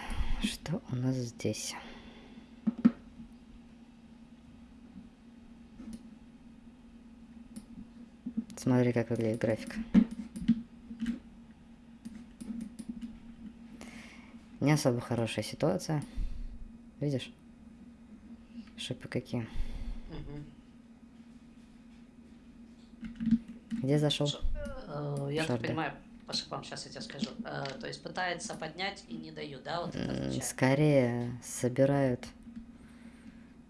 Что у нас здесь? Смотри, как выглядит график. Не особо хорошая ситуация. Видишь? Шипы какие. Мгм. Где зашел? Ш- э, Я понимаю, по шипам, сейчас я тебе скажу. Э, то есть пытается поднять и не дают, да, вот это? Скорее собирают.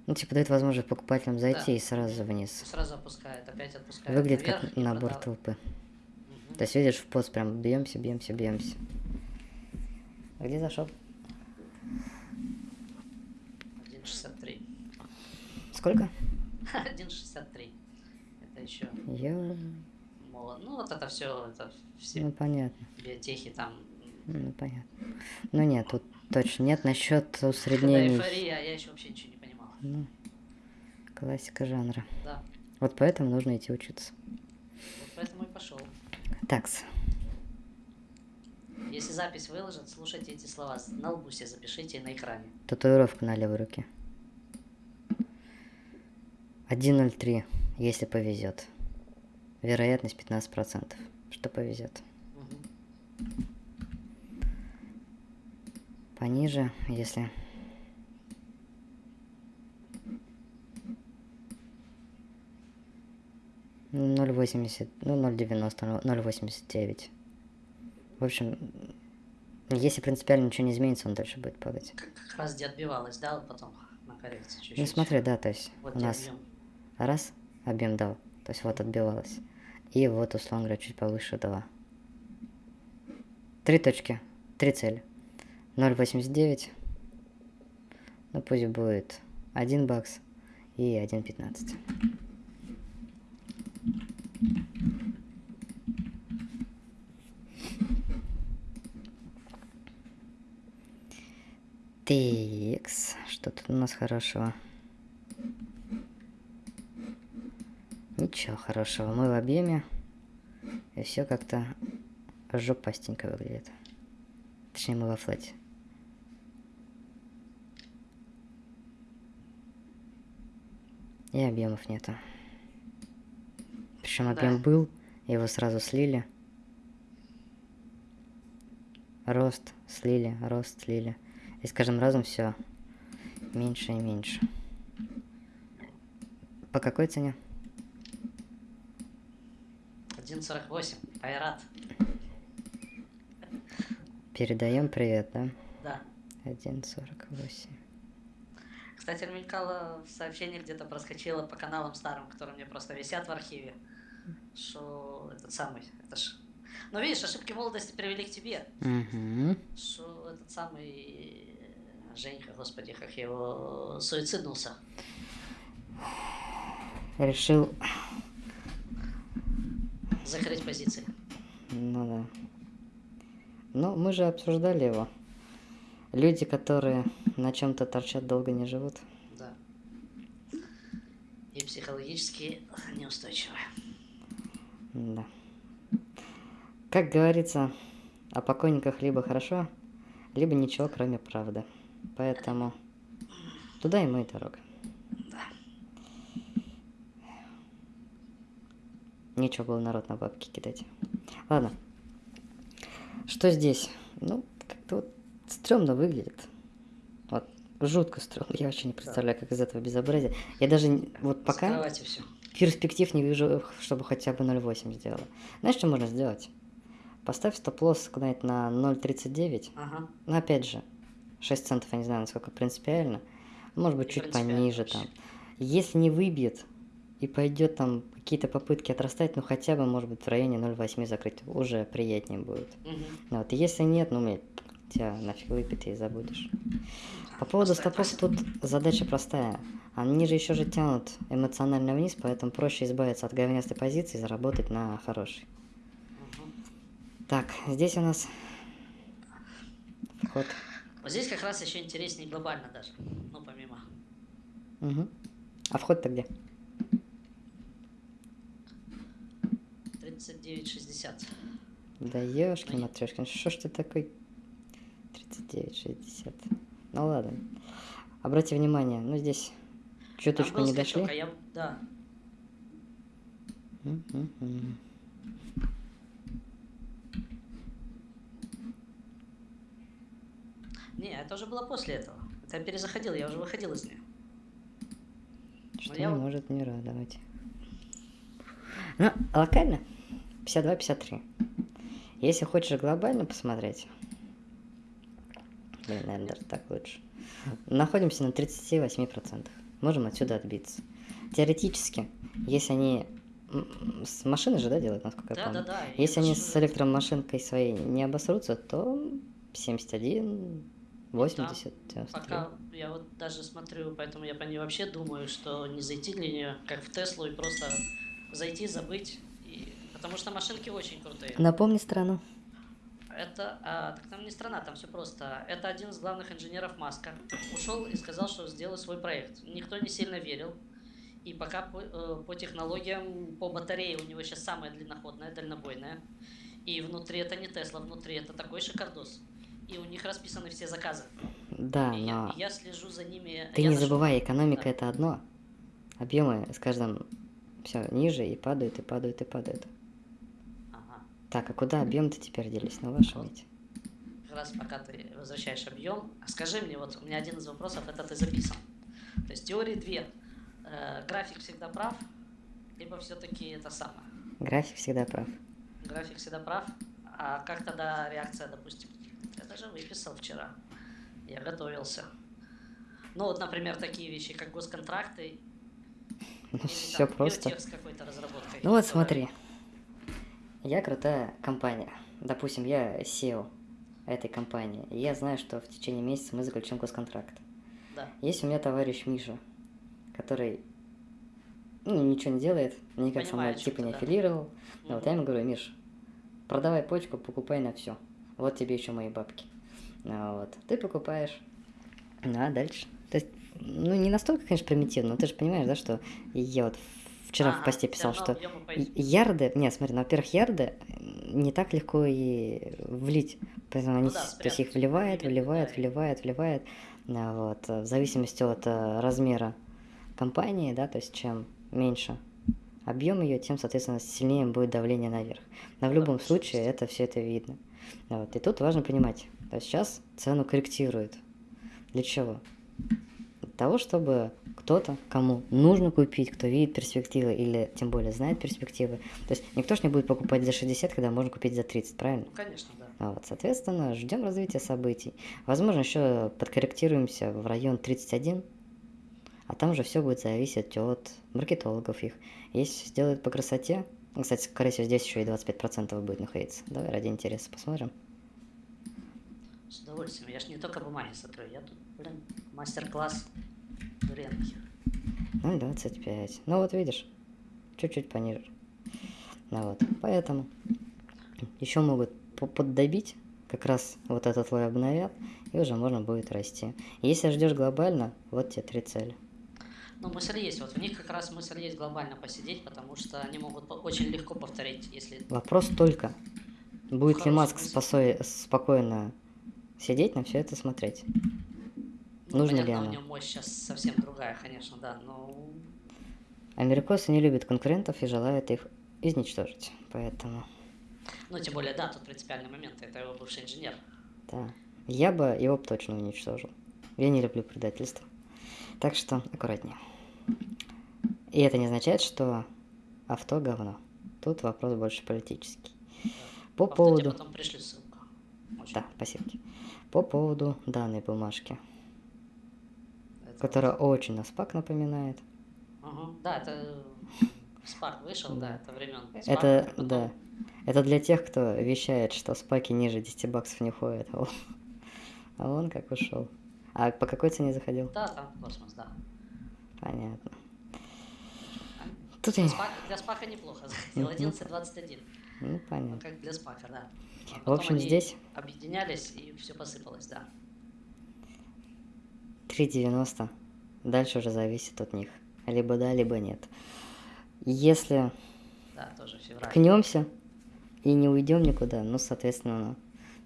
Ну, типа, дают возможность покупателям зайти Да. и сразу вниз. Сразу опускает, опять отпускает Выглядит наверх как набор продал. толпы. Мгм. То есть видишь, в пост прям бьемся, бьемся, бьемся. Где зашел? 1.63. Сколько? [laughs] 1.63. Это еще молод. Ну, вот это все, это все Ну, понятно. биотехи там. Ну, понятно. Ну, нет, тут точно нет. Насчет усреднений. эйфория, а я еще вообще ничего не понимал. Ну, классика жанра. Да. Вот поэтому нужно идти учиться. Вот поэтому и пошел. Такс. Если запись выложат, слушайте эти слова. На лбу себе запишите на экране. Татуировка на левой руке. 1.03, если повезет. Вероятность 15%, что повезет. Пониже, если... Ноль восемьдесят, ну ноль девяносто, ноль восемьдесят девять. В общем, если принципиально ничего не изменится, он дальше будет падать. Как, раз где отбивалась, да, потом на коррекции чуть-чуть. Ну смотри, да, то есть Вот у нас объем. раз объем дал, то есть вот отбивалось. И вот, условно говоря, чуть повыше 2. Три точки, три цели. 0.89, ну пусть будет 1 бакс и 1.15. Текс, что тут у нас хорошего? Ничего хорошего. Мы в объеме. И все как-то жопастенько выглядит. Точнее, мы во флете. И объемов нету. Причем Да. объем был, его сразу слили. Рост слили, рост слили. И с каждым разом все меньше и меньше. По какой цене? 1.48. Айрат. Передаем привет, да? Да. 1.48. Кстати, мелькало в сообщении где-то проскочило по каналам старым, которые мне просто висят в архиве, что этот самый, это ж... Ну, видишь, ошибки молодости привели к тебе, Угу. что этот самый Женька, господи, как его, суициднулся. Решил, Закрыть позиции. ну да. Ну, мы же обсуждали его. Люди, которые на чем-то торчат, долго не живут. Да. И психологически неустойчивые. Да. Как говорится, о покойниках либо хорошо, либо ничего, кроме правды. Поэтому туда ему и дорога. Да. Нечего было народ на бабки кидать. Ладно. Что здесь? Ну, как-то вот стрёмно выглядит. Вот, жутко стрёмно. Я вообще не представляю, как из этого безобразия. Я даже вот пока все. перспектив не вижу, чтобы хотя бы 0,8 сделала. Знаешь, что можно сделать? Поставь стоп-лосс куда-нибудь на 0,39. Ага. Но опять же, 6 центов, я не знаю, насколько принципиально. Может быть, Не чуть пониже вообще. там. Если не выбьет и пойдет там какие-то попытки отрастать, ну хотя бы, может быть, в районе 0,8 закрыть, уже приятнее будет. Мгм. Ну Вот. Если нет, ну, мне тебя нафиг выпьет и забудешь. По поводу стопов тут задача простая. Они же еще же тянут эмоционально вниз, поэтому проще избавиться от говнястой позиции и заработать на хорошей. Мгм. Так, здесь у нас вход. Вот здесь как раз еще интереснее глобально даже. Ну, помимо. Мгм. А вход-то где? 39,60. Да ёшкин матрешкин, что ж ты такой 39,60. Ну ладно. Обрати внимание, ну здесь чуточку не скачок, дошли. а я... Да. Не, это уже было после этого. Это я перезаходил, я уже выходил из нее. Что я не вот- может не радовать. Ну, локально 52-53. Если хочешь глобально посмотреть, блин, наверное, даже так лучше. Находимся на 38%. Можем отсюда отбиться. Теоретически, если они с машины же, да, делают, насколько я Да, помню? да, да. Если они с электромашинкой своей не обосрутся, то 71, 80, 93. Пока я вот даже смотрю, поэтому я по ней вообще думаю, что не зайти для нее, как в Теслу, и просто зайти, забыть. Потому что машинки очень крутые. Напомни страну. Это, а, так там не страна, там все просто. Это один из главных инженеров Маска. Ушел и сказал, что сделаю свой проект. Никто не сильно верил. И пока по, э, по технологиям, по батарее у него сейчас самая длинноходная, дальнобойная. И внутри это не Тесла, внутри это такой шикардос. И у них расписаны все заказы. Да, и, я, но и я слежу за ними. ты я не нашел- забывай, экономика Да. это одно. Объемы с каждым все ниже и падают, и падают, и падают. Так, а куда объем-то теперь делись? На вашем Вот. Как раз пока ты возвращаешь объем, а скажи мне, вот у меня один из вопросов, это ты записан. То есть теории две. Э, график всегда прав, либо все-таки это самое. График всегда прав. График всегда прав. А как тогда реакция, допустим? Я даже выписал вчера. Я готовился. Ну вот, например, такие вещи, как госконтракты. Ну, или все там просто. Ну вот смотри. Я крутая компания. Допустим, я SEO этой компании. И я знаю, что в течение месяца мы заключим госконтракт. Да. Есть у меня товарищ Миша, который ну, ничего не делает, никак со мной типа не да. аффилировал. Ну, вот я ему говорю, Миш, продавай почку, покупай на все. Вот тебе еще мои бабки. Ну, вот. Ты покупаешь. Ну, а дальше? То есть, ну, не настолько, конечно, примитивно, но ты же понимаешь, да, что я вот вчера в Ага, посте писал, что ярды, не, смотри, ну, во-первых, ярды не так легко и влить, поэтому они, Ну да, с- то есть их вливает, вливает, да. вливает, вливает, А, вот, в зависимости от э, размера компании, да, то есть чем меньше объем ее, тем, соответственно, сильнее будет давление наверх. Но в Да, любом по случае это все это видно. Вот. И тут важно понимать, то сейчас цену корректируют. Для чего? Того, чтобы кто-то, кому нужно купить, кто видит перспективы или тем более знает перспективы. То есть никто ж не будет покупать за 60, когда можно купить за 30, правильно? Ну, конечно, да. А Вот, соответственно, ждем развития событий. Возможно, еще подкорректируемся в район 31, а там же все будет зависеть от маркетологов их. Если сделают по красоте, ну, кстати, скорее всего, здесь еще и 25% будет находиться. Давай ради интереса посмотрим. С удовольствием. Я ж не только бумаги смотрю, я тут, мастер-класс Дуренки. Ну, 25. Ну, вот видишь, чуть-чуть пониже. Ну вот, поэтому еще могут по- поддобить, как раз вот этот слой обновят, и уже можно будет расти. Если ждешь глобально, вот тебе три цели. Ну, мысль есть. Вот в них как раз мысль есть глобально посидеть, потому что они могут очень легко повторить, если... Вопрос только, будет ли хорошем Маск спосо- спокойно сидеть на все это смотреть? Ну, Нужно ли оно? у него мощь сейчас совсем другая, конечно, да, но... Америкосы не любят конкурентов и желают их изничтожить. Поэтому, Ну, тем более, да, тут принципиальный момент. Это его бывший инженер. да. Я бы его точно уничтожил. Я не люблю предательство. Так что аккуратнее. И это не означает, что авто говно. Тут вопрос больше политический. По В автоте поводу... потом пришли ссылку. Очень. Да, спасибо. По поводу данной бумажки, которая очень на спак напоминает. Ага. Да, это Спак вышел, да, это времен. Это, да. Это для тех, кто вещает, что спаки ниже 10 баксов не ходят. А он, а он как ушел. А по какой цене заходил? Да, там космос, да. Понятно. Тут Для, я... для спака неплохо заходил, Мгм. 11.21. Ну, Ну, понятно. как для спака, да. А В общем, они здесь Объединялись, и все посыпалось, да. 3.90. Дальше уже зависит от них. Либо да, либо нет. Если Да, тоже ткнемся и не уйдем никуда, ну, соответственно, ну,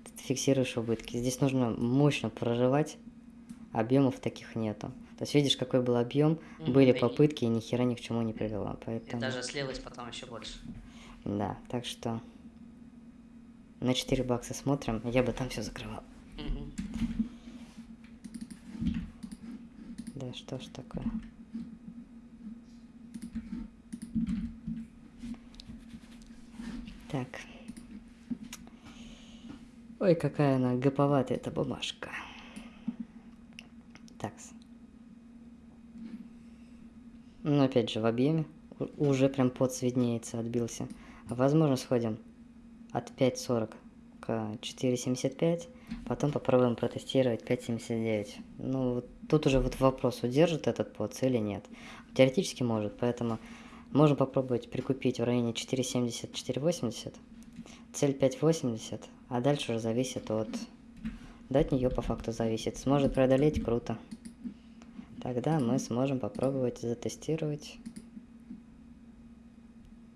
ты фиксируешь убытки. Здесь нужно мощно прорывать, объемов таких нету. То есть видишь, какой был объем, Мгм, были и- попытки, и ни хера ни к чему не привело. И Поэтому, даже слилось потом еще больше. да, так что на 4 бакса смотрим, я бы там все закрывал. Мгм. Да что ж такое? Так. Ой, какая она гоповатая эта бумажка. Так. Ну, опять же, в объеме уже прям под виднеется, отбился. Возможно, сходим от 5.40 к 4.75, потом попробуем протестировать 5.79. Ну, вот тут уже вот вопрос, удержит этот поц или нет. Теоретически может, поэтому можем попробовать прикупить в районе 4.70-4.80, цель 5.80, а дальше уже зависит от... Да, от нее по факту зависит. Сможет преодолеть, круто. Тогда мы сможем попробовать затестировать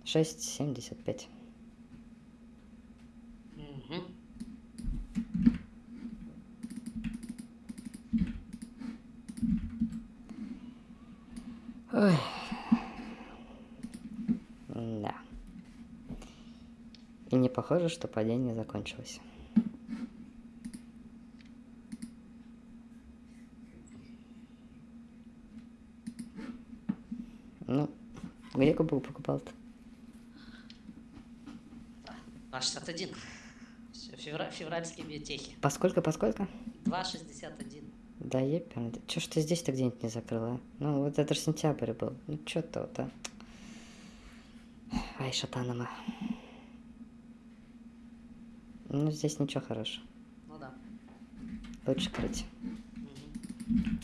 6.75. Ой. Да. И не похоже, что падение закончилось. Ну, где кубок покупал-то? 2,61. Всё, февра- февральские биотехи. Поскольку, поскольку? 2,61. Да еперный. Чё ж ты здесь-то где-нибудь не закрыла? Ну, вот это ж сентябрь был. Ну, чё то вот, а? Ай, шатанама. Ну, здесь ничего хорошего. Ну да. Лучше крыть. Мгм.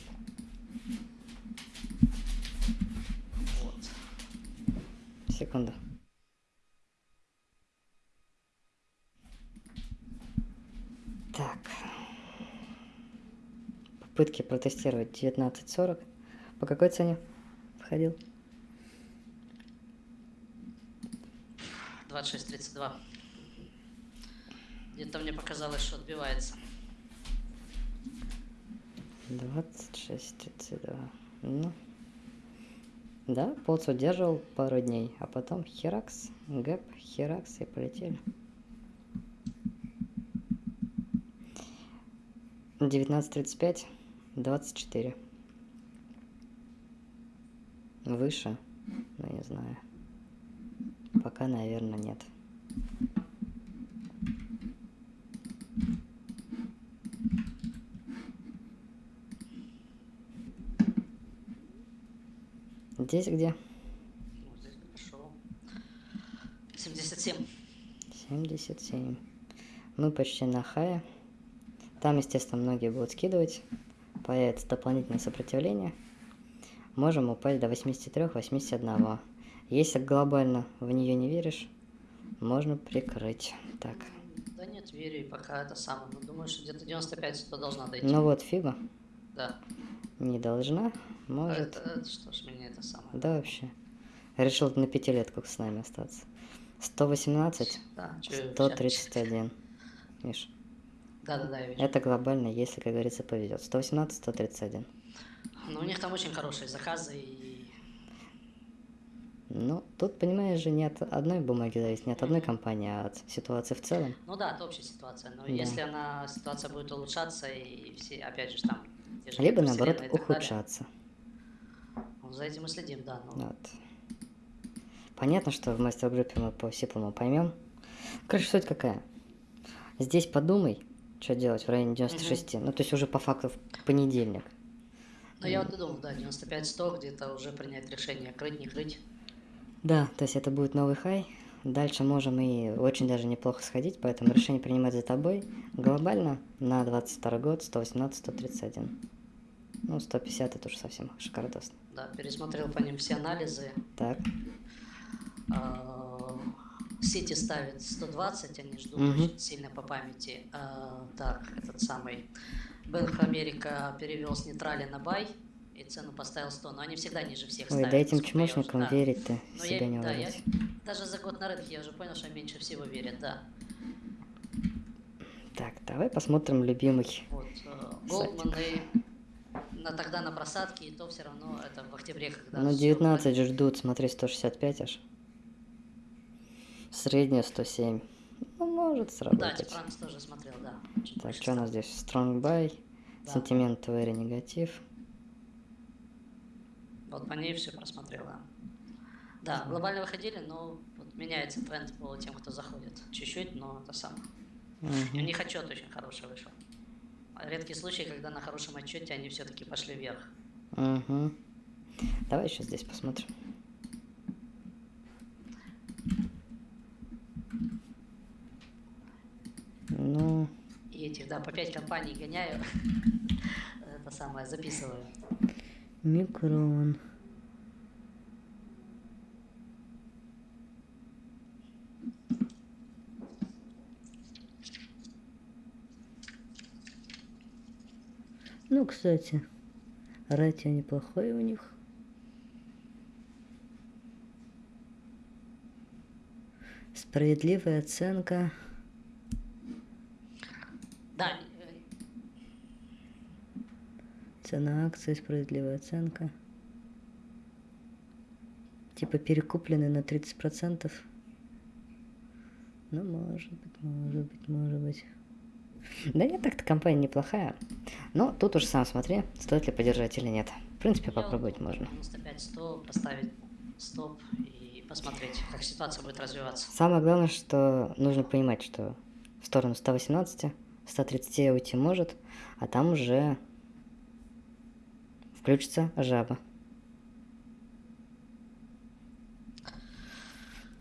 Вот. Секунду. Так. Попытки протестировать 19.40. По какой цене входил? 26,32. Где-то мне показалось, что отбивается. 26.32. Ну. Да, Поц удерживал пару дней, а потом херакс, гэп, херакс и полетели. 19.35, 24. Выше? Ну, не знаю. Пока, наверное, нет. Здесь где? Здесь пошел. 77. 77. Мы почти на хае. Там, естественно, многие будут скидывать. Появится дополнительное сопротивление. Можем упасть до 83-81. Если глобально в нее не веришь, можно прикрыть. Так. Да нет, верю, и пока это самое. Ну, думаю, что где-то 95-100 должна дойти. Ну вот, фига. Да. Не должна. Может. Это, это что ж, мне это самое. Да, вообще. Решил на пятилетку с нами остаться. 118, Да, чё- 131. Миш, Да, да, да, я вижу. это глобально, если, как говорится, повезет. 118, 131. Ну, у них там очень хорошие заказы и... Ну, тут, понимаешь же, не от одной бумаги зависит, не от одной компании, а от ситуации в целом. Ну да, это общая ситуация. Но Да. если она, ситуация будет улучшаться и все, опять же, там... же Либо, наоборот, так далее, ухудшаться. ну, за этим мы следим, да. Ну, Вот. Понятно, что в мастер-группе мы по сиплому поймем. Короче, суть какая. Здесь подумай, что делать в районе 96. Ну, то есть уже по факту в понедельник. Но я вот и думал, да, 95-100 где-то уже принять решение, крыть, не крыть. Да, то есть это будет новый хай. Дальше можем и очень даже неплохо сходить, поэтому решение принимать за тобой. Глобально на 22 год 118-131. Ну, 150 это уже совсем шикардосно. Да, пересмотрел по ним все анализы. Так, А, Сити ставит 120, они ждут Мгм. очень сильно по памяти. А, Так, этот самый Бэнк Америка перевел с нейтрали на бай и цену поставил 100, но они всегда ниже всех ой, ставят. да этим чмошникам да. верить-то Но себя я, не да, я даже за год на рынке я уже понял, что меньше всего верят, да. Так, давай посмотрим любимый. Вот, э, Голдманы на, тогда на просадке, и то все равно это в октябре, когда... Ну, всё 19 же ждут, смотри, 165 аж. Средняя 107. Ну, может Да, сработать. Тифранкс тоже смотрел, да. чуть Так, что у нас здесь? Strong buy, Да. сентимент very негатив. Вот по ней все просмотрела. Да, глобально выходили, но вот меняется тренд по тем, кто заходит. Чуть-чуть, но это самое. И у них отчет очень хороший вышел. Редкий случай, когда на хорошем отчете они все-таки пошли вверх. Мгм. Давай еще здесь посмотрим. Ну, И этих, да, по 5 компаний гоняю. [laughs] Это самое, записываю. микрон. Ну, кстати, ратио неплохое у них. Справедливая оценка. Да, Цена акции, справедливая оценка. Типа перекуплены на 30%. Ну, может быть, может быть, может быть. Да нет, так-то компания неплохая. Но тут уж сам смотри, стоит ли поддержать или нет. В принципе, я попробовать можно. 95-100 поставить стоп и посмотреть, как ситуация будет развиваться. Самое главное, что нужно понимать, что в сторону 118, 130 уйти может, а там уже включится жаба.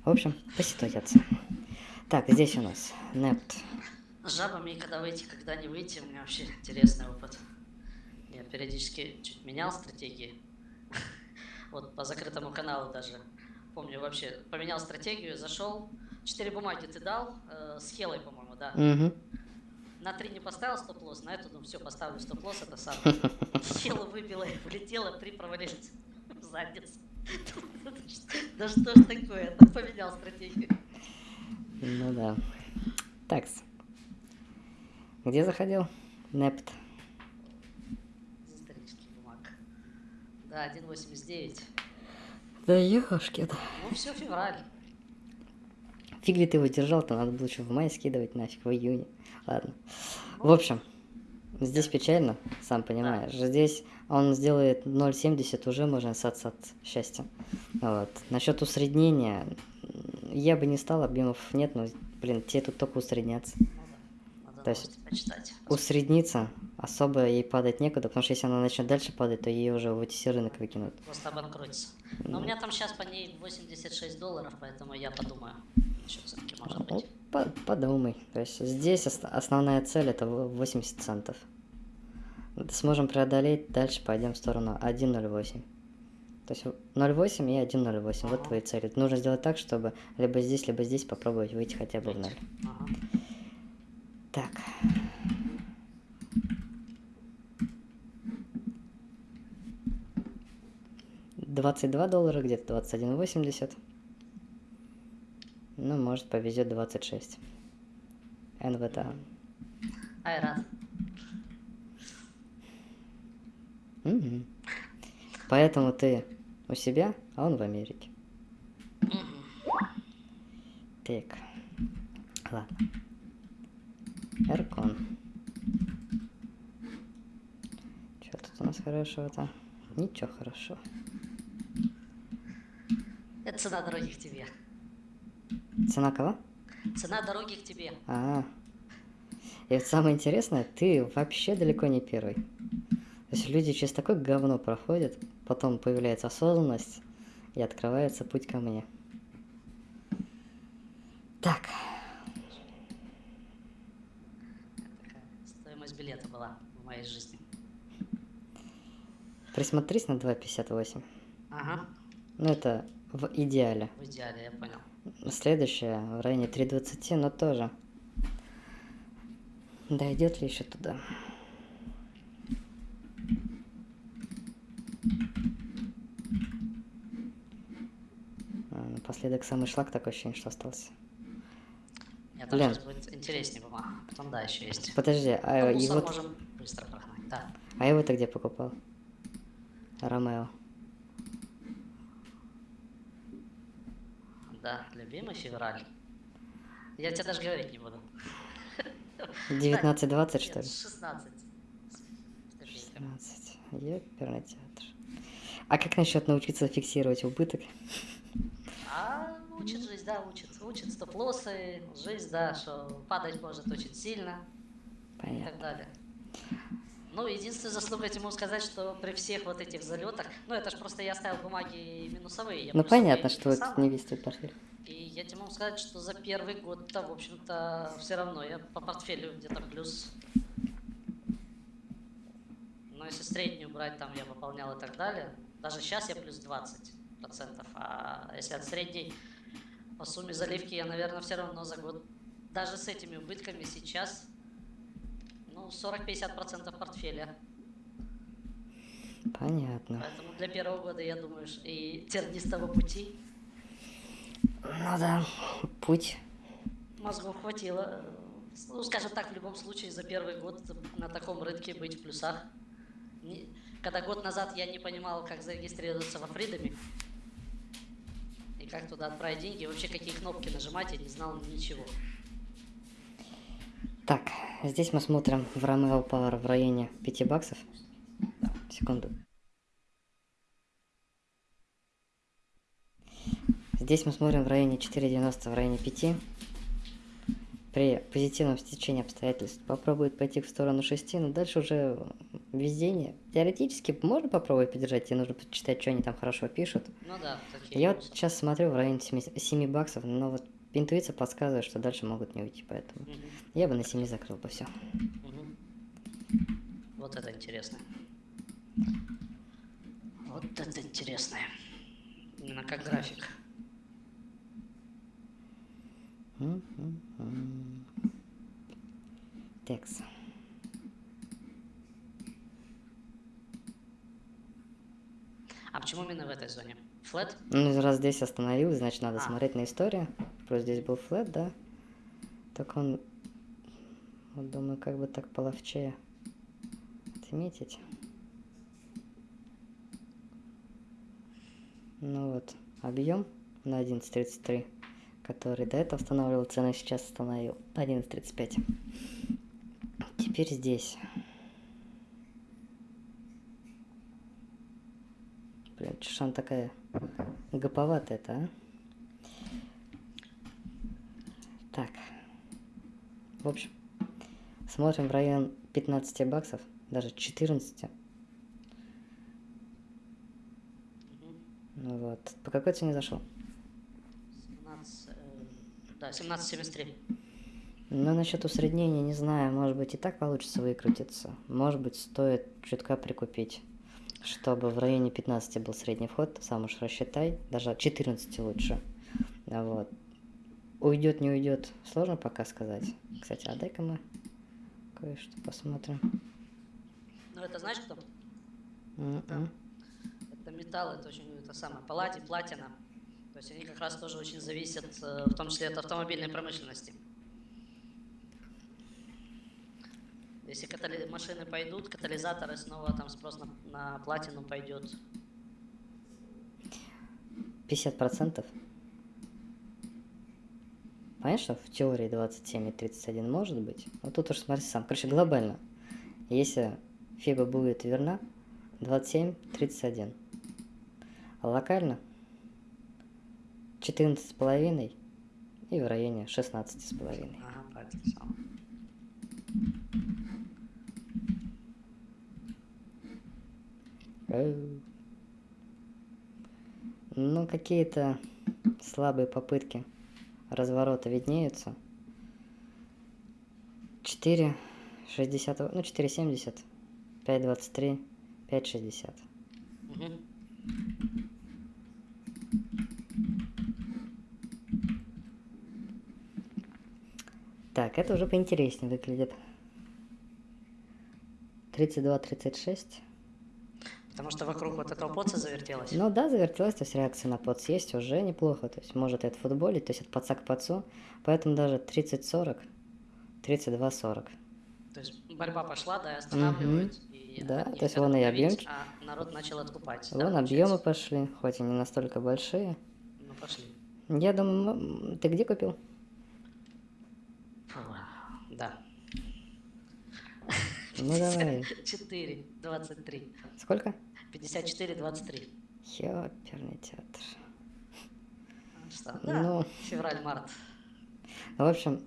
В общем, поситуация. Так, здесь у нас Непт. С жабами, когда выйти, когда не выйти, у меня вообще интересный опыт. Я периодически чуть менял стратегии. [laughs] Вот по закрытому каналу даже. Помню вообще, поменял стратегию, зашел. Четыре бумаги ты дал, э, с Хелой, по-моему, да. Угу. На три не поставил стоп-лосс, на эту, ну все, поставлю стоп-лосс, это самое. [laughs] Хела выбила и влетела, три провалились в [laughs] задницу. [laughs] Да что ж такое, я поменял стратегию. Ну да. Такс. Где заходил? Непт. Из исторических бумаг. Да, 1.89. Да ехашки Ну все, февраль. Фиг ли ты его держал-то, надо было еще в мае скидывать нафиг, в июне. Ладно. В общем, здесь печально, сам понимаешь. Здесь он сделает 0,70, уже можно ссаться от счастья. Вот. Насчет усреднения, я бы не стал, объемов нет, но, блин, тебе тут только надо То есть почитать. Усредниться особо ей падать некуда, потому что если она начнет дальше падать, то ее уже в OTC рынок выкинут. Просто обанкротится. Но у меня там сейчас по ней 86 долларов, поэтому я подумаю. Еще все-таки может быть. по- подумай. То есть здесь ос- основная цель это в- 80 центов. Сможем преодолеть, дальше пойдем в сторону 1.08. То есть 0.8 и 1.08. Вот Ага. твои цели. Нужно сделать так, чтобы либо здесь, либо здесь попробовать выйти хотя бы в ноль. Ага. Так. Двадцать два доллара, где-то двадцать один восемьдесят. Ну, может, повезет двадцать шесть. НВТА. Айрат. Мгм. Поэтому ты у себя, а он в Америке. Так. Ладно. Эркон. Что тут у нас хорошего-то? Ничего хорошего. Это цена дороги к тебе. Цена кого? Цена дороги к тебе. А. И вот самое интересное, ты вообще далеко не первый. То есть люди через такое говно проходят, потом появляется осознанность, и открывается путь ко мне. Так, Такая стоимость билета была в моей жизни. присмотрись на 2.58. Ага. Ну, это в идеале. В идеале, я понял. Следующее в районе 3.20, но тоже. Дойдет ли еще туда? А, Напоследок самый шлак такое ощущение, что остался. Мне там Блин. сейчас будет интереснее бумага. Потом, да, еще есть. Подожди, а Ну, мусор его, можем быстро прогнать. Да. а его ты где покупал? Ромео. Да, любимый февраль. Я тебе даже говорить не буду. 19-20 что ли? 16. с копейками. 16. Ёперный театр. А как насчет научиться фиксировать убыток? А учит жизнь, да, учит. Учит стоп-лоссы, жизнь, да, что падать может очень сильно и Понятно. так далее. Ну, единственная заслуга могу сказать, что при всех вот этих залетах, ну, это же просто я ставил бумаги минусовые. я Ну, понятно, что это не весь твой портфель. И я тебе могу сказать, что за первый год-то, в общем-то, все равно я по портфелю где-то плюс. Но если среднюю брать, там я выполнял и так далее, даже сейчас я плюс 20%, а если от средней по сумме заливки я, наверное, все равно за год, даже с этими убытками сейчас, ну, 40-50% портфеля. Понятно. Поэтому для первого года, я думаю, и тернистого пути Ну да, путь. Мозгов хватило. Ну, скажем так, в любом случае, за первый год на таком рынке быть в плюсах. Когда год назад я не понимал, как зарегистрироваться во Фридоме, и как туда отправить деньги, вообще какие кнопки нажимать, я не знал ничего. Так, здесь мы смотрим в Romeo Power в районе 5 баксов. Секунду. Здесь мы смотрим в районе 4.90, в районе 5. При позитивном стечении обстоятельств попробует пойти в сторону 6, но дальше уже везение. Теоретически можно попробовать подержать, тебе нужно почитать, что они там хорошо пишут. Ну да, такие. Я вот сейчас смотрю в районе 7, 7 баксов, но вот интуиция подсказывает, что дальше могут не уйти, поэтому Мгм, я бы на 7 закрыл бы все. мгм. Вот это интересно. Вот это интересно. Именно как график. Текс. А почему именно в этой зоне? Флет? Ну, раз здесь остановилась, значит, надо А. смотреть на историю. Просто здесь был флет, да? Так он... Вот думаю, как бы так половчее отметить. Ну вот, объем на 11.33, который до этого устанавливал цену, сейчас установил 11.35. Теперь здесь. Блин, ж она такая гоповатая-то, а? Так. В общем, смотрим в район 15 баксов, даже 14. Ну вот. По какой цене зашел? 17, э, да, 17.73. Ну, насчет усреднения, не знаю, может быть и так получится выкрутиться. Может быть, стоит чутка прикупить, чтобы в районе 15 был средний вход, сам уж рассчитай, даже от 14 лучше. Вот. Уйдет, не уйдет, сложно пока сказать. Кстати, а дай-ка мы кое-что посмотрим. Ну, это знаешь кто? М-м. Это металл, это очень, это самое, палладий, платина. То есть они как раз тоже очень зависят, э, в том числе от автомобильной промышленности. Если катали- машины пойдут, катализаторы снова там спрос на, на платину пойдет. 50%. Понятно, что в теории 27 и 31 может быть? Вот тут уж смотри сам. Короче, глобально. Если фиба будет верна, 27, 31. А локально 14,5 и в районе 16,5. Ага. Эу. Ну, какие-то слабые попытки разворота виднеются. 4, 60, ну 4,70, 5,23, 5,60. Мгм. Так, это уже поинтереснее выглядит. 32, 36. Потому что вокруг вот этого поца завертелось. Ну да, завертелась, то есть реакция на подс есть уже неплохо, то есть может это футболить, то есть от подца к подцу, поэтому даже 30-40, 32-40. То есть борьба пошла, да, останавливают. и Да, то есть вон и объемки. А народ начал откупать. да, Вон получается? объемы пошли, хоть и не настолько большие. Ну, пошли. Я думаю, ты где купил? Да. Ну давай. 4, 23. Сколько? 54, 23. Ёперный театр. месяца. Да, Ну. февраль-март. В общем,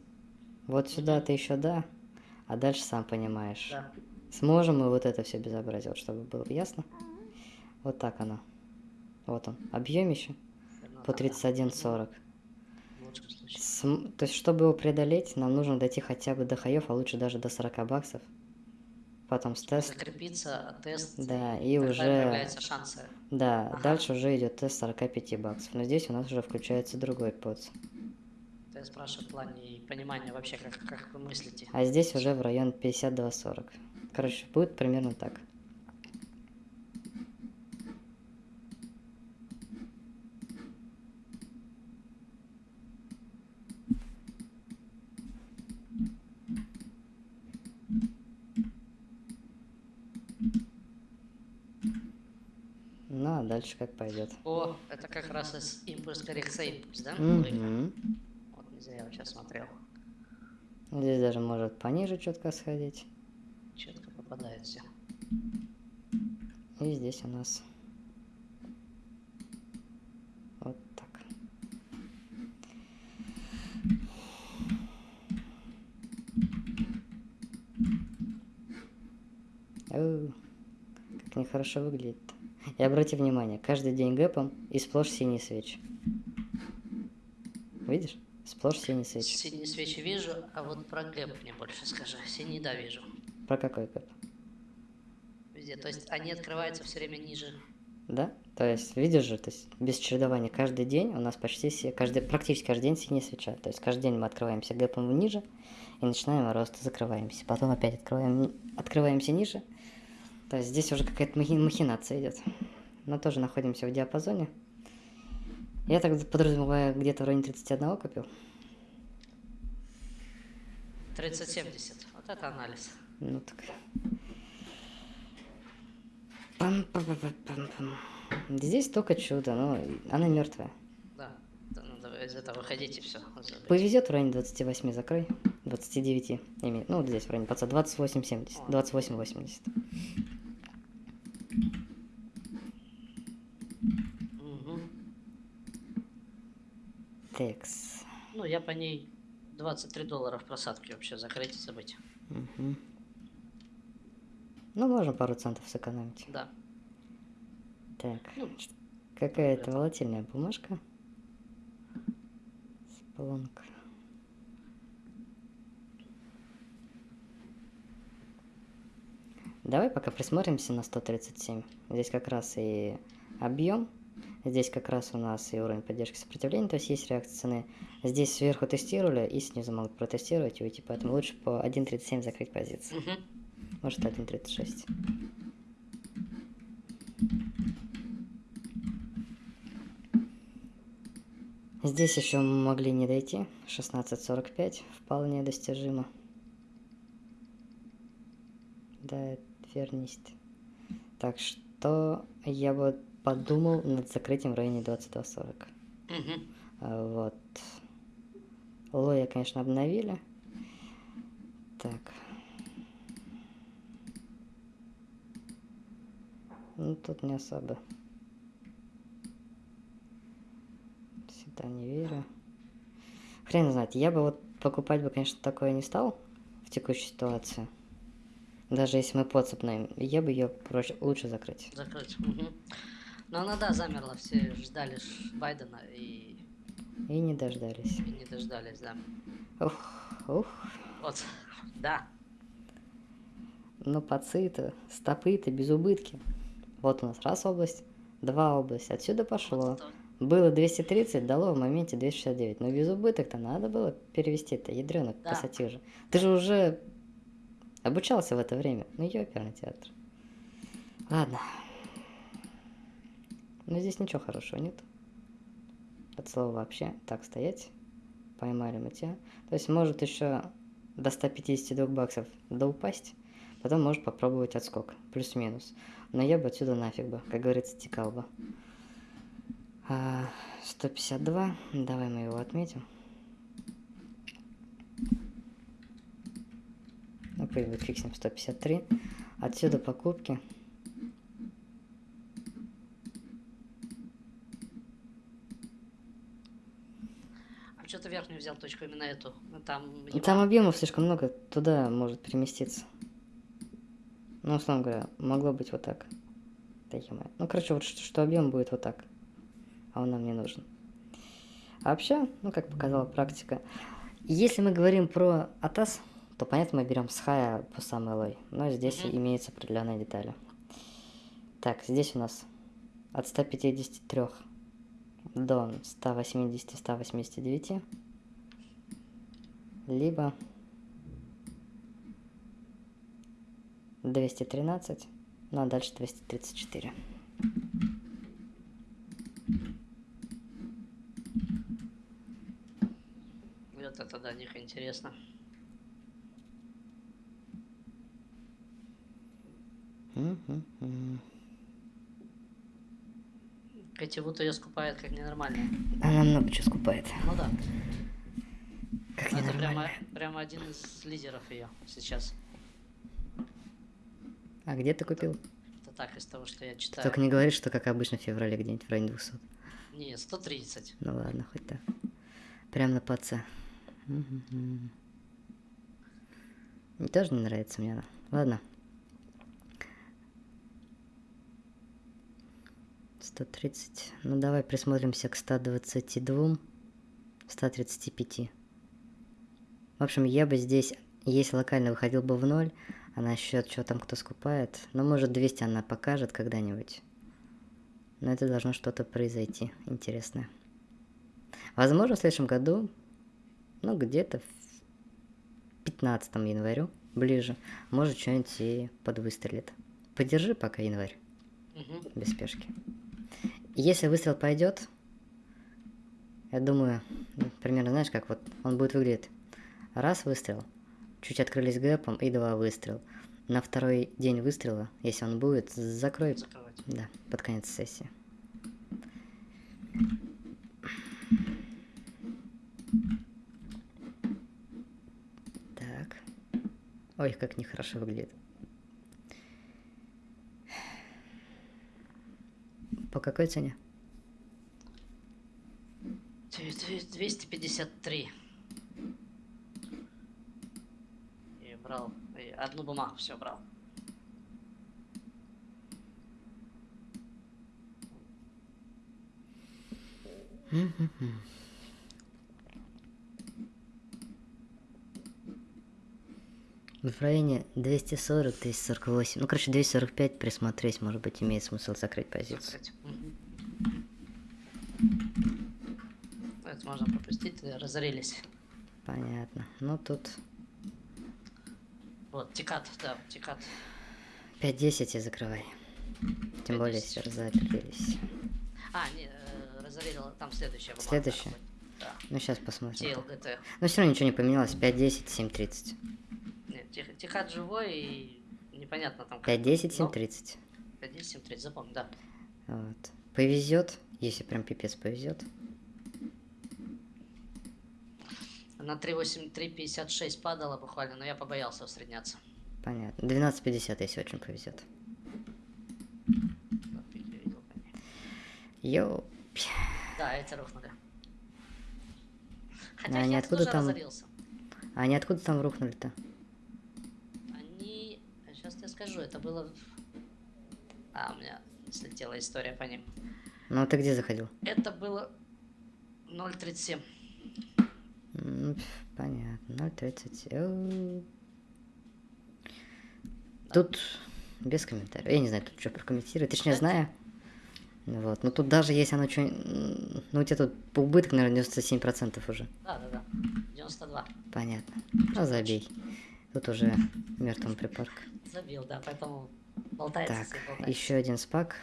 вот сюда ты еще да, а дальше сам понимаешь. Да. Сможем мы вот это все безобразие, вот чтобы было ясно. Вот так оно. Вот он, объемище Ну, по да, да. 31.40. В лучшем случае. См- То есть, чтобы его преодолеть, нам нужно дойти хотя бы до хаев, а лучше даже до 40 баксов. Потом с тест. Закрепиться, тест. Да, и тогда уже... появляются шансы. Да, Ага. дальше уже идет тест 45 баксов. Но здесь у нас уже включается другой подс. Я спрашиваю в плане понимания вообще, как, как вы мыслите. А здесь уже в район 52-40. Короче, будет примерно так. Ну, а дальше как пойдет. О, это как раз из импульс коррекция импульс, да? Мгм. Вот не зря я сейчас смотрел. Здесь даже может пониже четко сходить. Четко попадает все. И здесь у нас вот так. Оу, как нехорошо выглядит. И обрати внимание, каждый день гэпом и сплошь синие свечи. Видишь? Сплошь синие свечи. Синие свечи вижу, а вот про гэп мне больше скажи. Синий, да, вижу. Про какой гэп? Везде. То есть они открываются все время ниже. Да? То есть, видишь же, то есть без чередования каждый день у нас почти все, каждый, практически каждый день синяя свеча. То есть каждый день мы открываемся гэпом ниже и начинаем рост, закрываемся. Потом опять открываем, открываемся ниже. То есть здесь уже какая-то махи- махинация идет. Но тоже находимся в диапазоне. Я так подразумеваю, где-то в районе 31 купил. 3070. Вот это анализ. Ну так. Пам-пам-пам-пам-пам. Здесь только чудо, но она мертвая. Да. Да, ну, давай из этого выходите все. Повезет в районе 28 закрой. 29 имеет. Ну, вот здесь в районе паца 28 70. 28 80. Текс. Ну, я по ней 23 доллара в просадке вообще закрыть и забыть. Мгм. Ну, можно пару центов сэкономить. Да. Так. Ну, Какая-то волатильная бумажка. Сплонк. Давай пока присмотримся на 137. Здесь как раз и объем. Здесь как раз у нас и уровень поддержки сопротивления, то есть есть реакция цены. Здесь сверху тестировали и снизу могут протестировать и уйти, поэтому лучше по 1.37 закрыть позицию. Мгм. Может 1.36. Здесь еще могли не дойти. 16.45 вполне достижимо. Да, верность. Так что я бы подумал над закрытием в районе 22.40. Мгм. А, Вот. Лоя, конечно, обновили. Так. Ну, тут не особо. Сюда не верю. Хрен знает. Я бы вот покупать бы, конечно, такое не стал в текущей ситуации. Даже если мы подцепнаем, я бы ее проще, лучше закрыть. Закрыть. Мгм. Но она, да, замерла. Все ждали Байдена и, И не дождались. и не дождались, да. Ух, ух. Вот. Да. Но пацы-то, стопы-то без убытки. Вот у нас раз область, два область. Отсюда пошло. Вот Было 230, дало в моменте 269. Но без убыток-то надо было перевести-то, ядрёнок, Да. пассатижи. Ты же уже обучался в это время. Ну, ёперный театр. Ладно. Но здесь ничего хорошего нет. От слова вообще. Так, стоять. Поймали мы тебя. То есть может еще до 152 баксов да упасть. Потом может попробовать отскок. Плюс-минус. Но я бы отсюда нафиг бы, как говорится, текал бы. А, 152. Давай мы его отметим. Ну, пусть будет фиксим 153. Отсюда покупки. верхнюю взял точку, именно эту. Ну, Там, Ну, ебал. Там объемов слишком много, туда может переместиться. Ну, условно говоря, могло быть вот так. Ну, короче, вот что, что объем будет вот так. А он нам не нужен. А вообще, ну, как показала практика, если мы говорим про атас, то, понятно, мы берем с хая по самой лой. Но здесь Мгм. имеются определенные детали. Так, здесь у нас от 153 до 180-189. Либо 213, ну а дальше 234. Вот это до них интересно. Мгм. Кативут ее скупает как ненормальная. Она много чего скупает. Ну да. Как Это прямо, прямо один из лидеров ее сейчас. А где ты купил? Это так, из того, что я читаю. Только не говори, что как обычно в феврале где-нибудь в районе 200. Нет, 130. Ну ладно, хоть так. Прям на паце. Мне тоже не нравится мне она. Ладно. 130. Ну давай присмотримся к 122. 135. В общем, я бы здесь, если локально выходил бы в ноль, а насчет, что там кто скупает, ну, может, 200 она покажет когда-нибудь. Но это должно что-то произойти интересное. Возможно, в следующем году, ну, где-то в 15 январю, ближе, может, что-нибудь и подвыстрелит. Подержи пока январь, Мгм. без спешки. Если выстрел пойдет, я думаю, ну, примерно знаешь, как вот он будет выглядеть. Раз выстрел, чуть открылись гэпом и два выстрел. На второй день выстрела, если он будет, закрой, Закрывать. да, под конец сессии. Так. Ой, как нехорошо выглядит. По какой цене? Две- две- 253. И брал. И одну бумагу все брал. В районе 240-248. Ну, короче, 245 присмотреть, может быть, имеет смысл закрыть позицию. Закрыть. Мгм. Это можно пропустить, разорились. Понятно. Ну, тут Вот, тикат, да, тикат. 5-10 и закрывай. Тем более, 5-10. если разопределились. А, не, э, разорил, там следующая бумага. Следующая? Да. Ну, сейчас посмотрим. TLGT. Но все равно ничего не поменялось. 5-10, 7-30. Нет, тих- тикат живой и непонятно там. как. 5-10, Но 7-30. 5-10, 7-30, запомни, да. Вот. Повезет, если прям пипец повезет. На 3.8, 3.56 падала буквально, но я побоялся усредняться. Понятно. 12.50, если очень повезет. Йоу. Да, эти рухнули. А Хотя они Херц откуда там? разорился. А они откуда там рухнули-то? Скажу, это было... А, у меня слетела история по ним. Ну, а ты где заходил? Это было 0.37. М, Понятно. 0.30. Эу. Тут без комментариев. Я не знаю, тут что прокомментировать. Точнее, знаю. Вот. Но тут даже если оно что... Ну, у тебя тут убыток, наверное, 97% уже. Да, да, да. 92. Понятно. Ну, забей. Тут уже мертвым припарк. Забил, да, поэтому болтается. Так, болтается. еще один спак.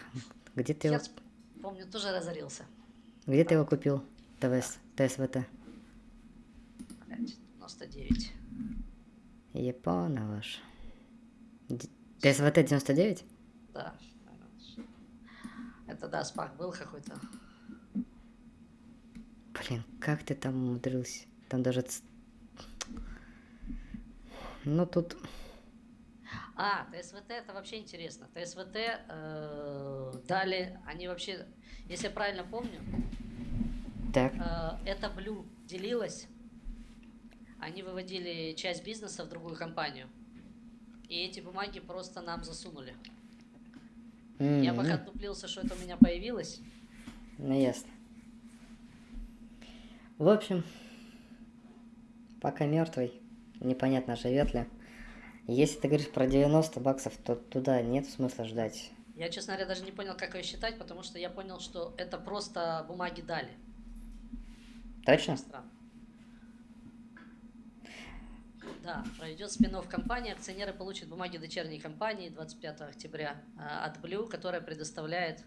Где ты его, Херц, помню, тоже разорился. где ты его купил? ТВС, ТСВТ. Блядь, 99. Япона ваш. Д- ТСВТ 99? Да. Это да, спак был какой-то. Блин, как ты там умудрился? Там даже... Ну, тут... А, ТСВТ это вообще интересно. ТСВТ э, дали, они вообще, если я правильно помню, Так, э, это Blue делилась, они выводили часть бизнеса в другую компанию. И эти бумаги просто нам засунули. Я пока отдуплился, что это у меня появилось. Ну, ясно. В общем, пока мертвый, непонятно, живет ли. Если ты говоришь про 90 баксов, то туда нет смысла ждать. Я, честно говоря, даже не понял, как ее считать, потому что я понял, что это просто бумаги дали. Точно? Странно. Да, пройдет спин компании, акционеры получат бумаги дочерней компании 25 октября а, от Blue, которая предоставляет...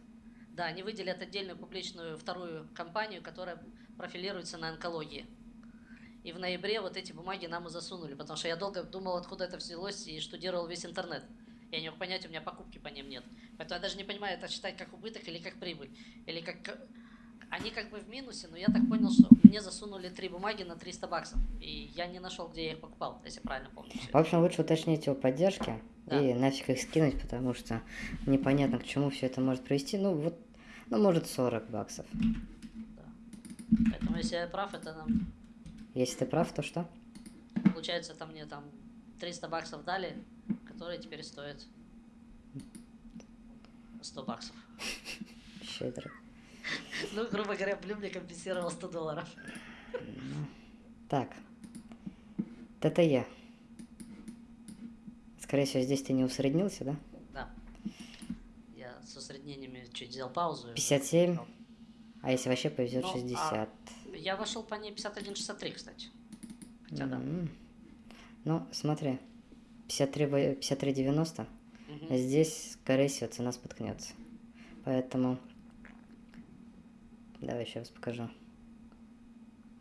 Да, они выделят отдельную публичную вторую компанию, которая профилируется на онкологии. И в ноябре вот эти бумаги нам и засунули, потому что я долго думал, откуда это взялось, и штудировал весь интернет. Я не мог понять, у меня покупки по ним нет. Поэтому я даже не понимаю, это считать как убыток или как прибыль. Или как... Они как бы в минусе, но я так понял, что мне засунули три бумаги на 300 баксов. И я не нашел, где я их покупал, если правильно помню. В общем, лучше уточнить его поддержки Да. и нафиг их скинуть, потому что непонятно, к чему все это может привести. Ну, вот, ну, может, 40 баксов. Да. Поэтому если я прав, это нам, Если ты прав, то что? получается, там мне там 300 баксов дали, которые теперь стоят 100 баксов. Щедро. Ну, грубо говоря, Блю мне компенсировал 100 долларов. Так. ТТЕ. Скорее всего, здесь ты не усреднился, да? Да. Я с усреднениями чуть взял паузу. 57. А если вообще повезет, Ну, а 60. Я вошел по ней 51.63, кстати. Хотя да. М. Ну, смотри. 53, во- 53,90. Мгм. Здесь, скорее всего, цена споткнется. Поэтому... Давай еще раз покажу.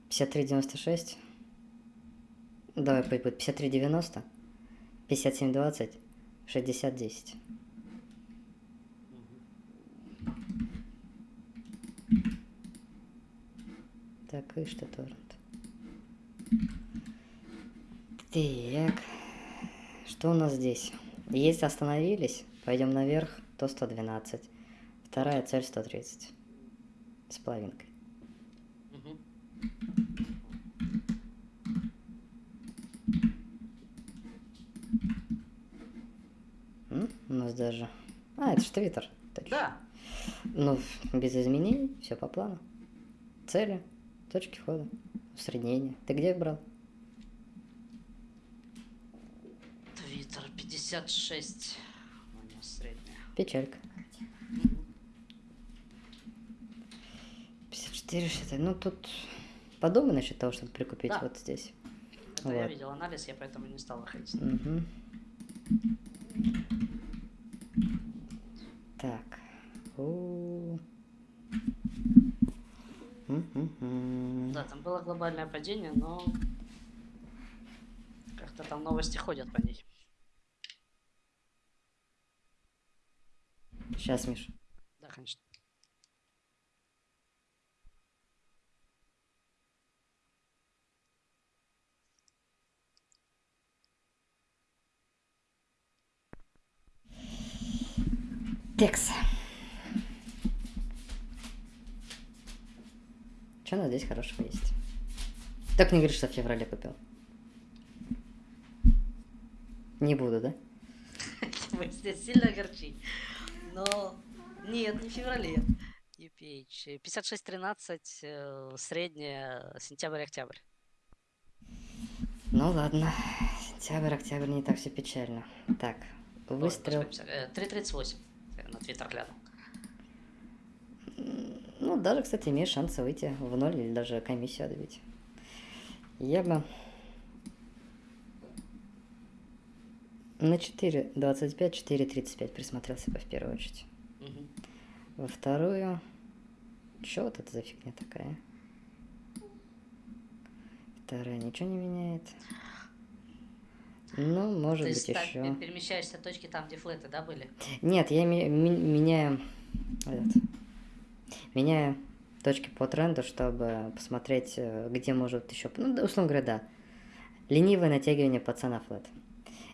53,96. Давай пусть будет 53,90. 57,20. 60,10. Так, и что торрент? Так. Что у нас здесь? Если остановились, пойдем наверх, то 112. Вторая цель 130. С половинкой. М, У нас даже... А, это же Твиттер. Да. Ну, без изменений, все по плану. Цели, точки входа, усреднение. Ты где брал? Твиттер 56. У него средняя. Печалька. Мгм. 54, что Ну, тут подумай насчет того, чтобы прикупить Да. вот здесь. Это я Вот. видел анализ, я поэтому не стал выходить. Мгм. Так. У. Мгм. Да, там было глобальное падение, но как-то там новости ходят по ней. Сейчас, Миш. Да, конечно. Текс. Что у нас здесь хорошего есть? Так не говори, что в феврале купил. Не буду, да? [laughs] Здесь сильно огорчить. Но нет, не в феврале. UPH. 56-13, э, средняя, сентябрь-октябрь. Ну ладно. Сентябрь, октябрь не так все печально. Так, выстрел. господи, э, 3.38. Я на твиттер глянул. Ну, даже, кстати, имеешь шансы выйти в ноль или даже комиссию отбить. Я бы на 4.25, 4.35 присмотрелся бы в первую очередь. Мгм. Во вторую... Чё вот это за фигня такая? Вторая ничего не меняет. Ну, может То быть, так, еще. пе- перемещаешься точки там, где флеты, да, были? Нет, я ми- ми- меняю... этот, меняю точки по тренду, чтобы посмотреть, э, где может еще... Ну, условно говоря, да. Ленивое натягивание по цена флет.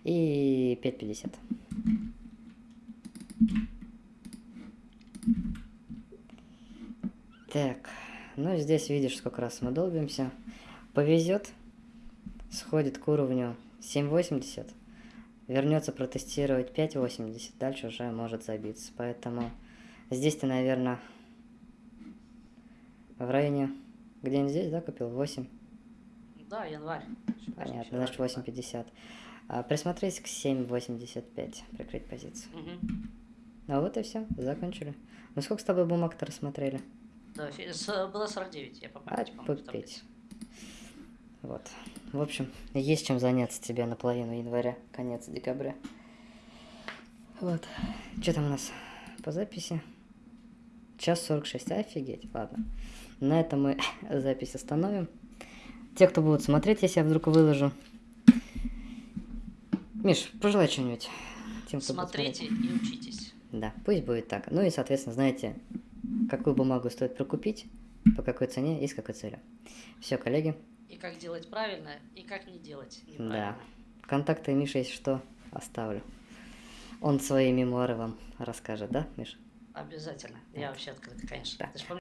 И 5.50. Так, ну здесь видишь, сколько раз мы долбимся. повезет, сходит к уровню 7.80, вернется протестировать 5.80, дальше уже может забиться. Поэтому здесь ты, наверное, в районе, где-нибудь здесь, да, купил? 8? Да, январь. Понятно, значит 8.50. А, присмотрись к 7.85, прикрыть позицию. Мгм. Ну вот и все, закончили. Мы сколько с тобой бумаг-то рассмотрели? Да, было 49, я по А, памяти, попить. таблице. Вот. В общем, есть чем заняться тебе на половину января, конец декабря. Вот. Что там у нас по записи? Час 46, офигеть, ладно. На этом мы [laughs] запись остановим. Те, кто будут смотреть, если я вдруг выложу. Миш, пожелай что-нибудь. Тем, кто. Смотрите и учитесь. Да, пусть будет так. Ну и, соответственно, знаете, какую бумагу стоит прокупить, по какой цене и с какой целью. Все, коллеги. И как делать правильно, и как не делать Да. неправильно. Контакты Миши, если что, оставлю. Он свои мемуары вам расскажет, да, Миш? Обязательно. Я вообще открыт, конечно. Да.